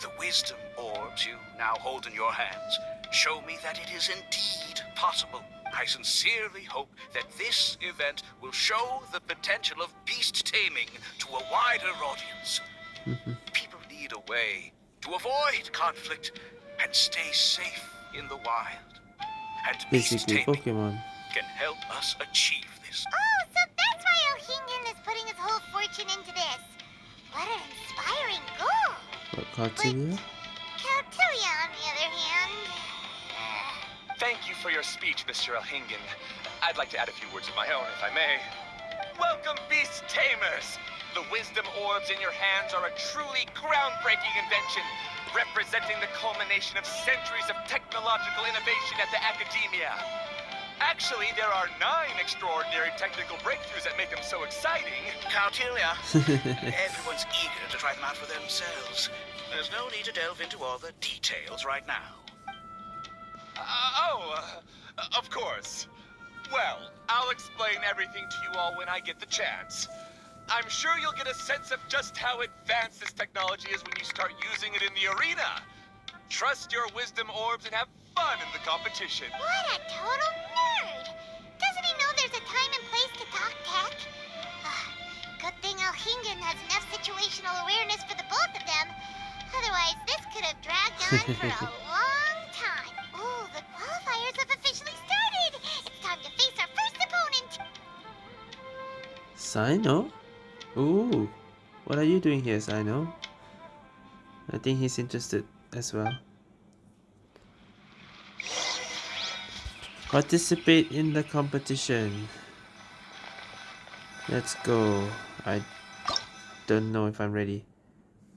The wisdom orbs you now hold in your hands show me that it is indeed possible. I sincerely hope that this event will show the potential of beast taming to a wider audience. People need a way to avoid conflict and stay safe in the wild. And beast taming Pokemon. Can help us achieve this. Oh, so that's why O'Hingen is putting his whole fortune into this. What an inspiring goal. What Cartilia? Caltilia, on the other hand. uh, Thank you for your speech, Mr. Elhingen. I'd like to add a few words of my own, if I may. Welcome, Beast Tamers! The wisdom orbs in your hands are a truly groundbreaking invention, representing the culmination of centuries of technological innovation at the Akademiya. Actually, there are nine extraordinary technical breakthroughs that make them so exciting. Cautilia, everyone's eager to try them out for themselves. There's no need to delve into all the details right now. Uh, oh, uh, of course. Well, I'll explain everything to you all when I get the chance. I'm sure you'll get a sense of just how advanced this technology is when you start using it in the arena. Trust your wisdom orbs and have fun in the competition. What a total nerd! Doesn't he know there's a time and place to talk tech? Ah, Good thing O'Hingen has enough situational awareness for the both of them. Otherwise, this could have dragged on for a long time. Ooh, the qualifiers have officially started! It's time to face our first opponent! Cyno? Ooh. What are you doing here, Cyno? I think he's interested as well. Participate in the competition. Let's go. I don't know if I'm ready.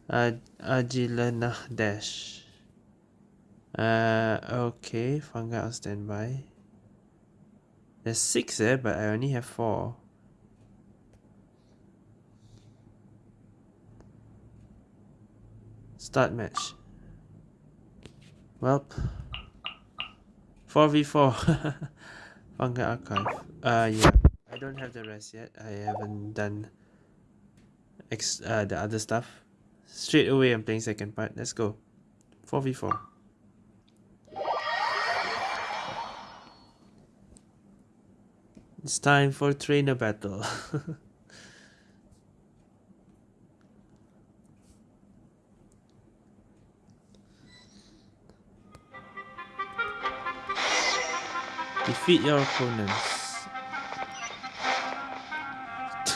Uh, Dash. Uh, okay. Fungi on standby. There's six there, but I only have four. Start match. Welp. 4v4. Fungi Archive. Uh, yeah. I don't have the rest yet. I haven't done ex uh, the other stuff. Straight away, I'm playing second part. Let's go. 4v4. It's time for trainer battle. Defeat your opponents.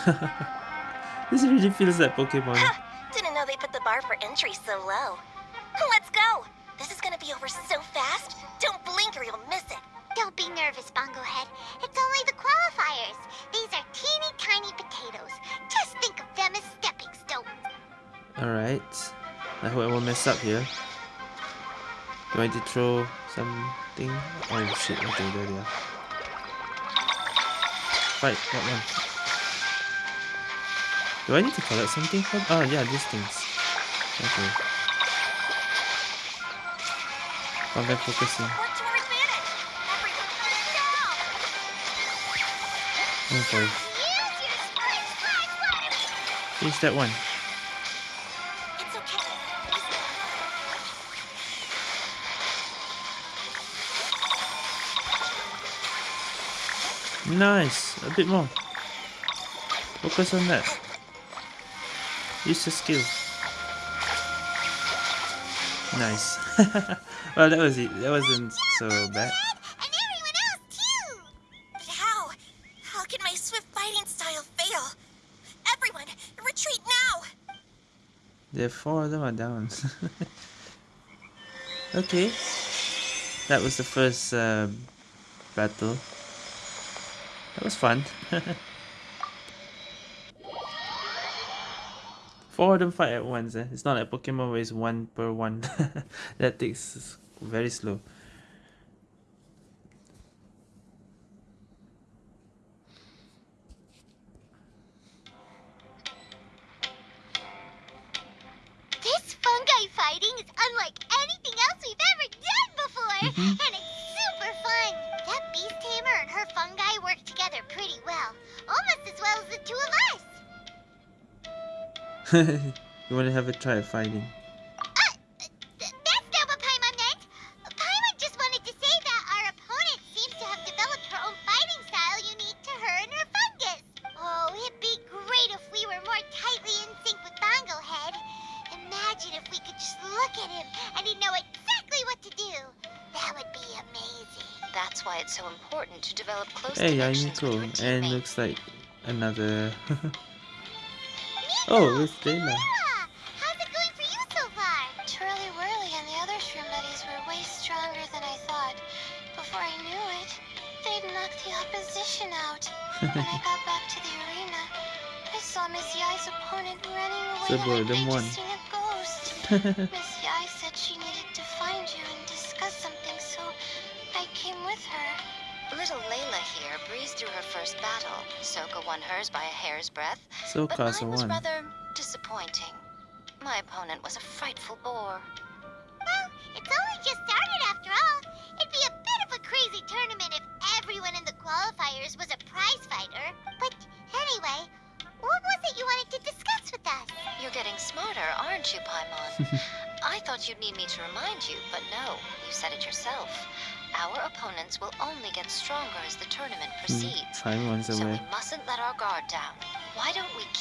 this really feels like Pokemon. Didn't know they put the bar for entry so low. Let's go! This is gonna be over so fast. Don't blink or you'll miss it. Don't be nervous, Bongo Head. It's only the qualifiers. These are teeny tiny potatoes. Just think of them as stepping stones. Alright. I hope I won't mess up here. Do I need to throw something? Oh shit, okay, there they are. Fight, what one? Do I need to collect something from? Oh yeah, these things. Okay. Focusing. Your advantage? Everyone now! Okay. Use your sprite splash water! Finish that one. Nice! A bit more. Focus on that. Use the skill. Nice. well, that was it. That wasn't so bad. And everyone else, too! But how? How can my swift fighting style fail? Everyone, retreat now! The four of them are down. okay. that was the first uh, battle. That was fun. Four of them fight at once. Eh? It's not like Pokemon where it's one per one. that takes very slow. This fungi fighting is unlike anything else we've ever done before, pretty well, almost as well as the two of us. you want to have a try fighting? I need to and looks like another oh, how's it going for you so far? Twirly Whirley and the other shrimp laddies were way stronger than I thought. Before I knew it, they'd knocked the opposition out. when I got back to the arena, I saw Miss Yae's opponent running away So boy, like them they'd seen a ghost. breadth, So but Casa mine was won. rather disappointing. My opponent was a frightful bore. Well, it's only just started after all. It'd be a bit of a crazy tournament if everyone in the qualifiers was a prize fighter. But anyway, what was it you wanted to discuss with us? You're getting smarter, aren't you, Paimon? I thought you'd need me to remind you, but no, you said it yourself. Our opponents will only get stronger as the tournament hmm, proceeds. Five ones So we mustn't let our guard down.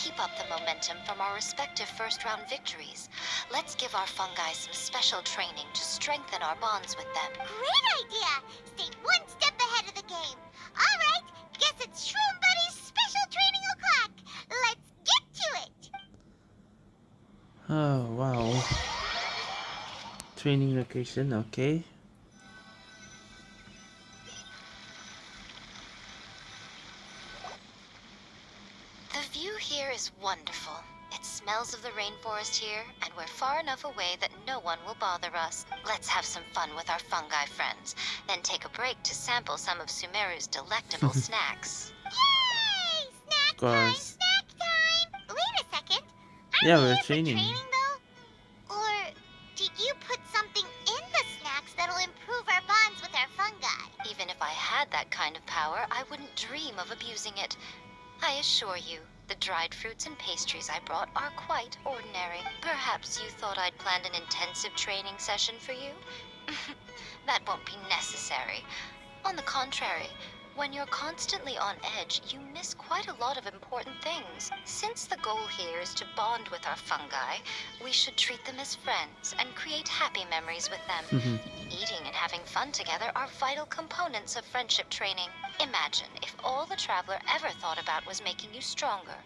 Why don't we keep up the momentum from our respective first round victories? Let's give our fungi some special training to strengthen our bonds with them. Great idea! Stay one step ahead of the game. All right, guess it's Shroom Buddy's special training o'clock. Let's get to it. Oh wow. Training location, okay. Is wonderful. It smells of the rainforest here, and we're far enough away that no one will bother us. Let's have some fun with our fungi friends, then take a break to sample some of Sumeru's delectable snacks. Yay! Snack time! Snack time! Wait a second. Aren't Yeah, we we're training. training though? Or did you put something in the snacks that'll improve our bonds with our fungi? Even if I had that kind of power, I wouldn't dream of abusing it. I assure you, the dried fruits and pastries I brought are quite ordinary. Perhaps you thought I'd planned an intensive training session for you? that won't be necessary. On the contrary, when you're constantly on edge, you miss quite a lot of important things. Since the goal here is to bond with our fungi, we should treat them as friends and create happy memories with them. Mm-hmm. Eating and having fun together are vital components of friendship training. Imagine if all the Traveler ever thought about was making you stronger,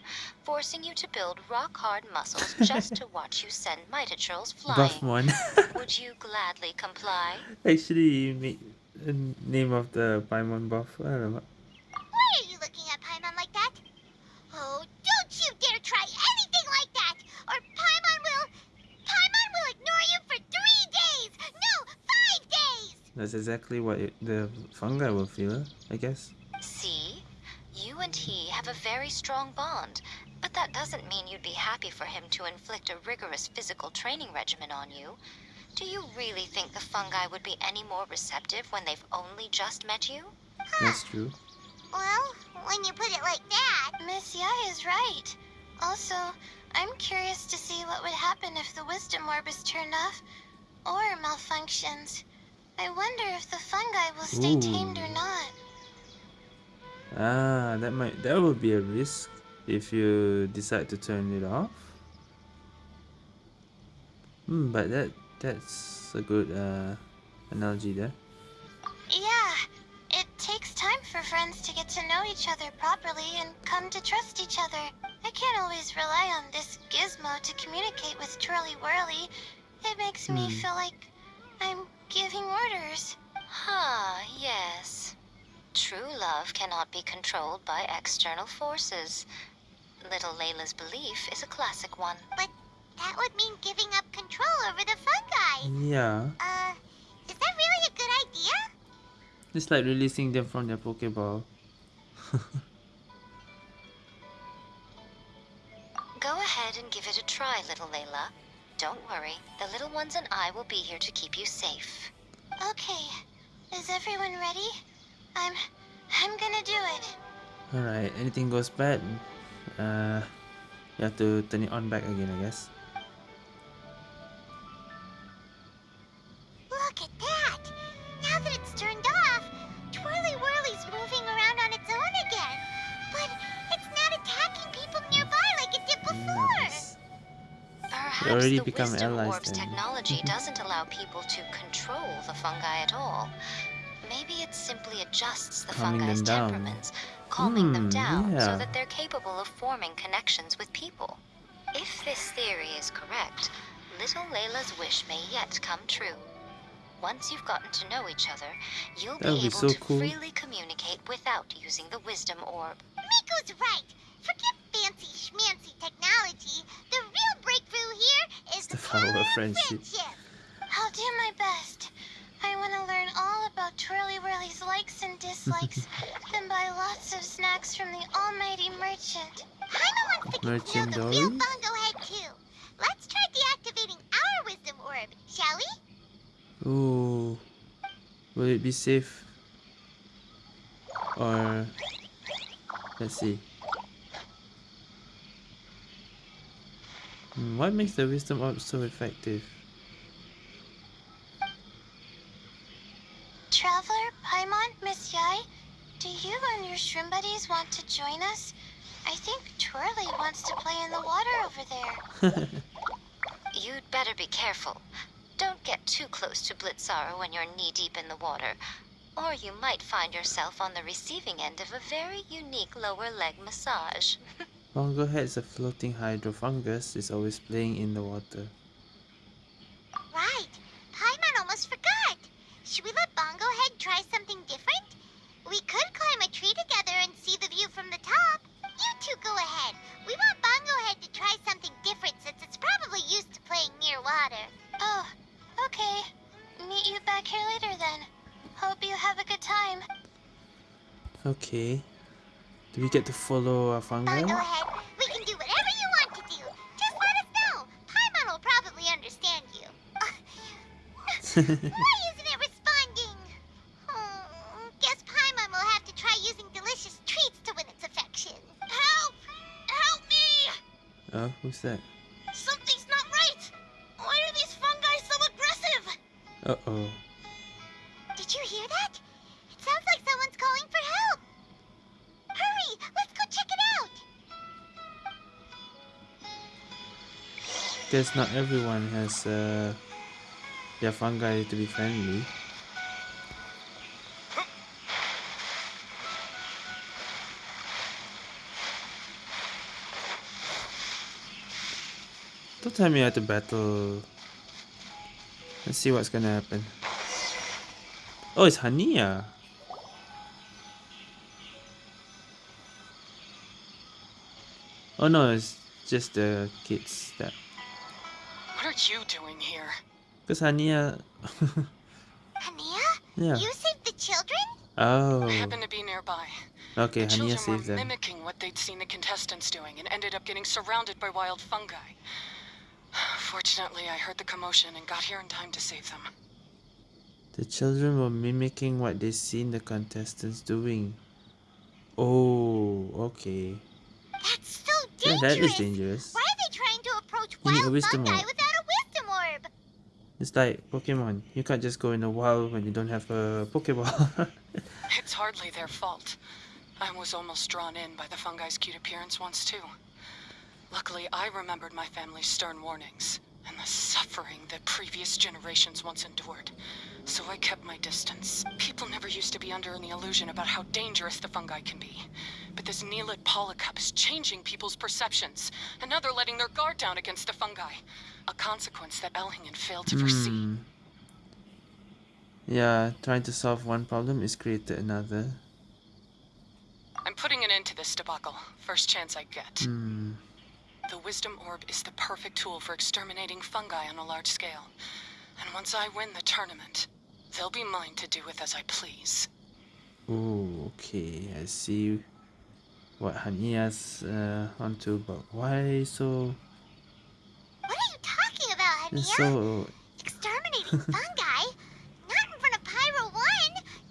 forcing you to build rock hard muscles just to watch you send Mitatrolls Buff flying. one. Would you gladly comply? Actually, you made the name of the Paimon buff. I don't know. Why are you looking at Paimon like that? Oh, don't you dare try anything like that, or Paimon will... Paimon will ignore you for three days! No, five days! That's exactly what it, the fungi will feel, I guess. See? You and he have a very strong bond, but that doesn't mean you'd be happy for him to inflict a rigorous physical training regimen on you. Do you really think the fungi would be any more receptive when they've only just met you? That's true. Well, when you put it like that... Miss Yae is right. Also, I'm curious to see what would happen if the wisdom orb is turned off or malfunctions. I wonder if the fungi will stay tamed or not. Ah, that might that would be a risk if you decide to turn it off. Hmm, but that that's a good uh, analogy there. Yeah, it takes time for friends to get to know each other properly and come to trust each other. I can't always rely on this gizmo to communicate with Twirly Whirly. It makes me Hmm. feel like I'm giving orders. Ah, yes. True love cannot be controlled by external forces. Little Layla's belief is a classic one. But that would mean giving up control over the fungi. Yeah. Uh, is that really a good idea? It's like releasing them from their Pokeball. Go ahead and give it a try, little Layla. Don't worry, the little ones and I will be here to keep you safe. Okay. Is everyone ready? I'm. I'm gonna do it. Alright, anything goes bad, uh, you have to turn it on back again, I guess. Look at that! Now that it's turned off, Twirly Whirly's moving around on its own again. But it's not attacking people nearby like it did before. Nice. Perhaps already the become Wisdom allies Orb's then. technology doesn't allow people to control the fungi at all. Maybe it simply adjusts the Calming fungi's temperaments, calming them Hmm, down so that they're capable of forming connections with people. If this theory is correct, little Layla's wish may yet come true. Once you've gotten to know each other, you'll That would be be able so to cool. freely communicate without using the Wisdom Orb. Miko's right. Forget fancy schmancy technology. The real breakthrough here is the power of friendship. friendship. I'll do my best. I want to learn all about Twirly Whirly's likes and dislikes, then buy lots of snacks from the almighty merchant. Paimon wants to get to know the real Bongo Head too. Let's try deactivating our wisdom orb, shall we? Ooh. Will it be safe? Or let's see. Hmm, What makes the wisdom orb so effective? Traveler, Paimon, Miss Yae, do you and your shrimp buddies want to join us? I think Twirly wants to play in the water over there. You'd better be careful. Don't get too close to Blitzara when you're knee deep in the water, or you might find yourself on the receiving end of a very unique lower leg massage. Bongo Head's a floating hydrofungus is always playing in the water. Right. Paimon almost forgot. Okay. Do we get to follow our fungi? Bongo Head, we can do whatever you want to do. Just let us know. Paimon will probably understand you. Why isn't it responding? Hmm, guess Paimon will have to try using delicious treats to win its affection. Help! Help me! oh, who's that? Something's not right. Why are these fungi so aggressive? Uh Guess not everyone has uh, their fungi to be friendly. Don't tell me I have to battle. Let's see what's gonna happen. Oh, it's Hania. Oh no, it's just the kids that. Are you doing here? Because Hania. Hania? yeah. You saved the children? Oh. I happened to be nearby. Okay, the Hania saved were them. mimicking what they'd seen the contestants doing and ended up getting surrounded by wild fungi. Fortunately, I heard the commotion and got here in time to save them. The children were mimicking what they seen the contestants doing. Oh, okay. That's so Yeah, dangerous. that is dangerous. Why are they trying to approach You need a wild fungi orb. without a wisdom orb? It's like Pokemon. You can't just go in the wild when you don't have a Pokeball. It's hardly their fault. I was almost drawn in by the fungi's cute appearance once, too. Luckily, I remembered my family's stern warnings and the suffering that previous generations once endured. So I kept my distance. People never used to be under any illusion about how dangerous the fungi can be. But this Nilotpala Cup is changing people's perceptions, and now they're letting their guard down against the fungi. A consequence that Elhingen failed to foresee. Hmm. Yeah, trying to solve one problem is created another. I'm putting an end to this debacle. First chance I get. Hmm. The Wisdom Orb is the perfect tool for exterminating fungi on a large scale. And once I win the tournament, they'll be mine to do with as I please. Oh, okay. I see what Hania's uh, onto, but why so What are you talking about, Hania? so Exterminating fungi? Not in front of Pyro 1!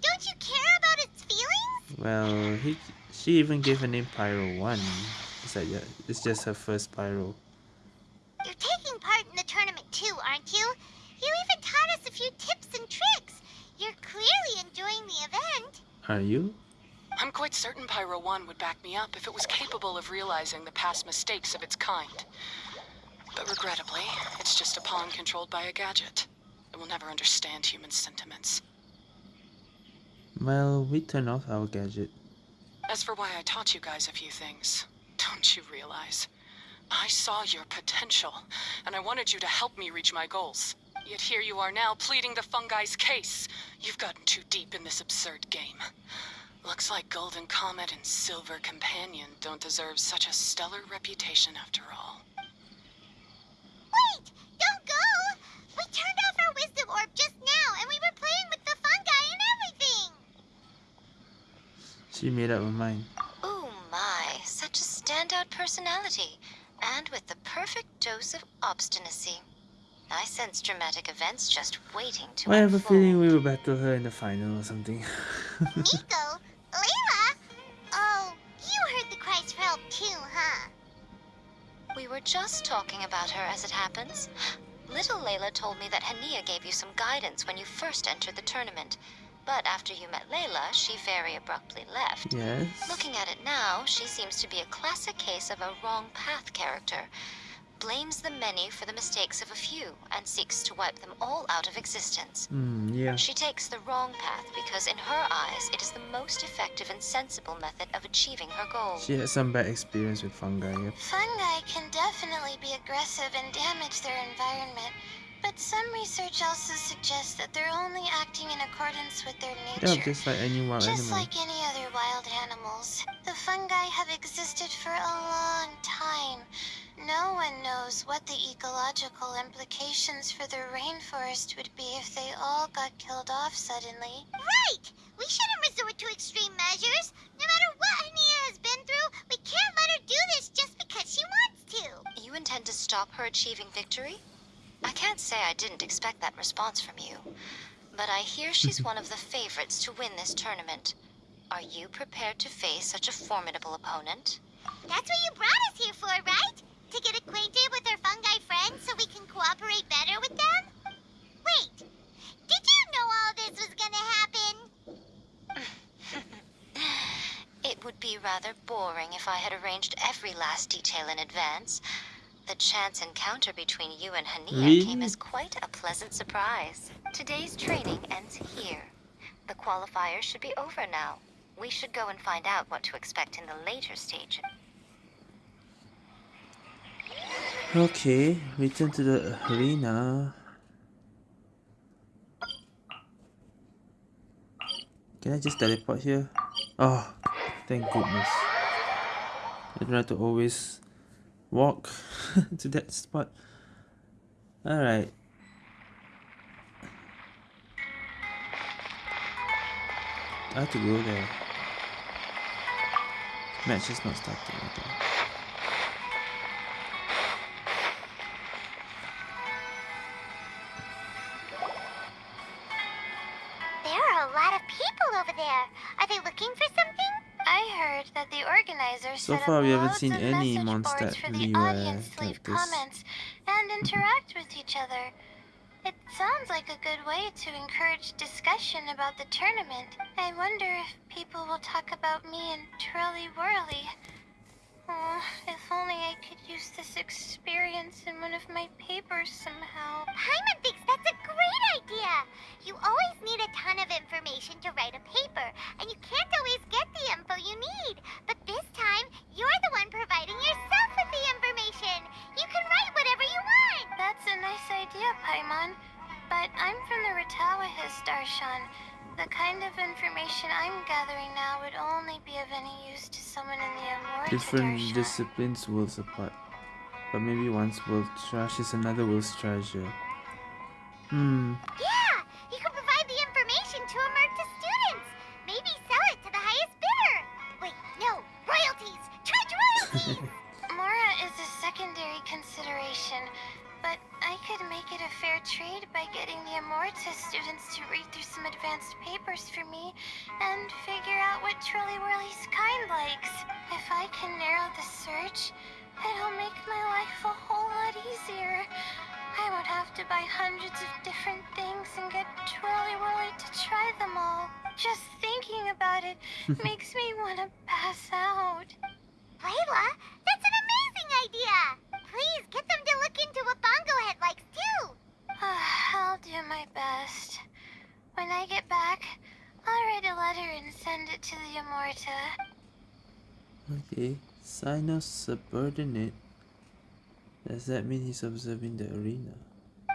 Don't you care about its feelings? well? He she even gave her name Pyro One. Is that yeah? It's just her first Pyro. You're taking part in the tournament too, aren't you? You even taught us a few tips and tricks. You're clearly enjoying the event. Are you? I'm quite certain Pyro 1 would back me up if it was capable of realizing the past mistakes of its kind. But regrettably, it's just a pawn controlled by a gadget. It will never understand human sentiments. Well, we turn off our gadget. As for why I taught you guys a few things, don't you realize? I saw your potential, and I wanted you to help me reach my goals. Yet here you are now pleading the fungi's case. You've gotten too deep in this absurd game. Looks like Golden Comet and Silver Companion don't deserve such a stellar reputation after all. Wait! Don't go! We turned off our wisdom orb just now, and we were playing with the fungi and everything! She made up her mind. Oh my, such a standout personality. And with the perfect dose of obstinacy. I sense dramatic events just waiting to I have a feeling we will battle her in the final or something. Nico? Layla? Oh, you heard the cries for help too, huh? We were just talking about her as it happens. Little Layla told me that Hania gave you some guidance when you first entered the tournament. But after you met Layla, she very abruptly left. yes. Looking at it now, she seems to be a classic case of a wrong path character. Blames the many for the mistakes of a few and seeks to wipe them all out of existence. Hmm. Yeah. She takes the wrong path because, in her eyes, it is the most effective and sensible method of achieving her goal. She had some bad experience with fungi. Yep. Fungi can definitely be aggressive and damage their environment, but some research also suggests that they're only acting in accordance with their nature. Yeah, just like any wild Just animal. like any other wild animals, the fungi have existed for a long time. No one knows what the ecological implications for the rainforest would be if they all got killed off suddenly. Right! We shouldn't resort to extreme measures. No matter what Hania has been through, we can't let her do this just because she wants to. You intend to stop her achieving victory? I can't say I didn't expect that response from you, but I hear she's one of the favorites to win this tournament. Are you prepared to face such a formidable opponent? That's what you brought us here for, right? To get acquainted with our fungi friends so we can cooperate better with them? Wait, did you know all this was gonna happen? It would be rather boring if I had arranged every last detail in advance. The chance encounter between you and Hania Really? came as quite a pleasant surprise. Today's training ends here. The qualifiers should be over now. We should go and find out what to expect in the later stage. Okay, return to the arena. Can I just teleport here? Oh, thank goodness. I have to always walk to that spot. Alright. I have to go there. Match is not starting. Okay. There are a lot of people over there. Are they looking for something? Heard that the organizers So far, we haven't seen any monster for the audience to leave comments and interact with each other. It sounds like a good way to encourage discussion about the tournament. I wonder if people will talk about me and Twirly Whirly. Oh, if only I could use this experience in one of my papers somehow. Paimon thinks that's a great idea. You always need a ton of information to write a paper, and you can't always get the info you need. But this time, you're the one providing yourself with the information. You can write whatever you want. That's a nice idea, Paimon. But I'm from the Rtawahist Darshan, gathering now would only be of any use to someone in the Amurta Different Darshan. disciplines worlds apart. But maybe one's world trash is another world's treasure. Hmm. Yeah, you could provide the information to Amurta students. Maybe sell it to the highest bidder. Wait, no, royalties. Charge royalties. make it a fair trade by getting the Amurta students to read through some advanced papers for me and figure out what Twirly Whirly's kind likes. If I can narrow the search, it'll make my life a whole lot easier. I won't have to buy hundreds of different things and get Twirly Whirly to try them all. Just thinking about it makes me want to pass out. Layla, that's an amazing idea. Please get them to look into what Bongo Head likes too. I'll do my best. When I get back, I'll write a letter and send it to the Amurta. Okay. Sign of subordinate. Does that mean he's observing the arena?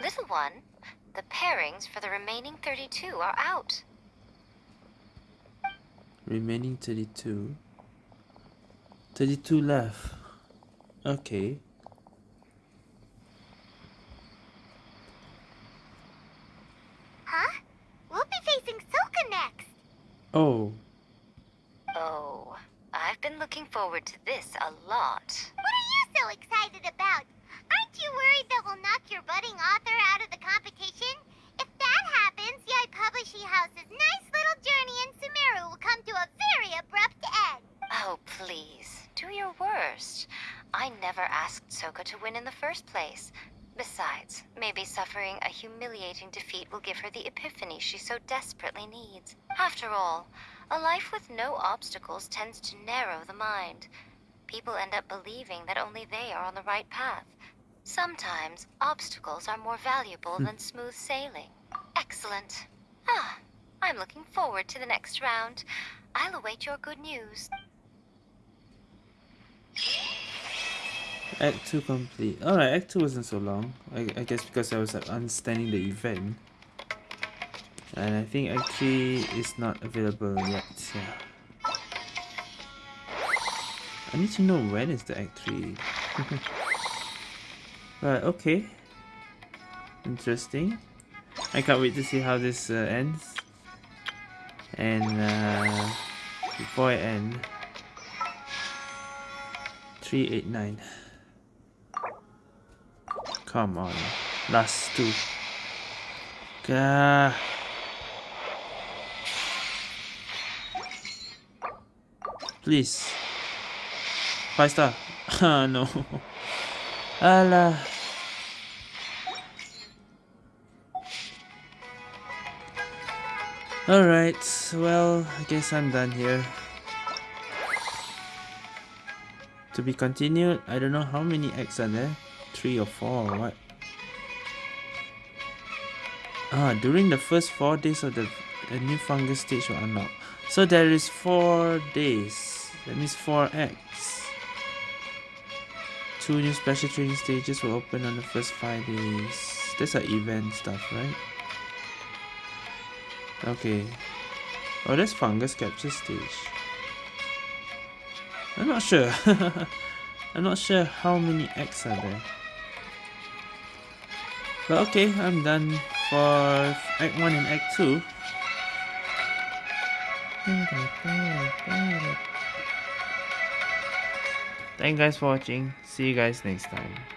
Little one, the pairings for the remaining 32 are out. Remaining 32. 32 left. Okay. Huh? We'll be facing Soka next. Oh. Oh, I've been looking forward to this a lot. What are you so excited about? Aren't you worried that we'll knock your budding author out of the competition? If that happens, Yae Publishing House's nice little journey in Sumeru will come to a very abrupt end. Oh, please, do your worst. I never asked Soka to win in the first place. Besides, maybe suffering a humiliating defeat will give her the epiphany she so desperately needs. After all, a life with no obstacles tends to narrow the mind. People end up believing that only they are on the right path. Sometimes obstacles are more valuable than smooth sailing. Excellent. Ah, I'm looking forward to the next round. I'll await your good news. Act 2 complete. Alright, Act 2 wasn't so long. I, I guess because I was like, understanding the event. And I think Act 3 is not available yet. Yeah. I need to know when is the Act 3. right, okay. Interesting. I can't wait to see how this uh, ends. And uh, before I end, 389. Come on. Last two. Gah. Please. Five star. Ah, no. Alah. Alright, well, I guess I'm done here. To be continued, I don't know how many eggs are there. Three or four or what? Ah, during the first four days of the a new fungus stage will unlock. So there is four days. That means four acts. Two new special training stages will open on the first five days. These are event stuff, right? Okay. Oh, that's fungus capture stage. I'm not sure. I'm not sure how many acts are there. But okay, I'm done for Act 1 and Act 2. Thank you guys for watching. See you guys next time.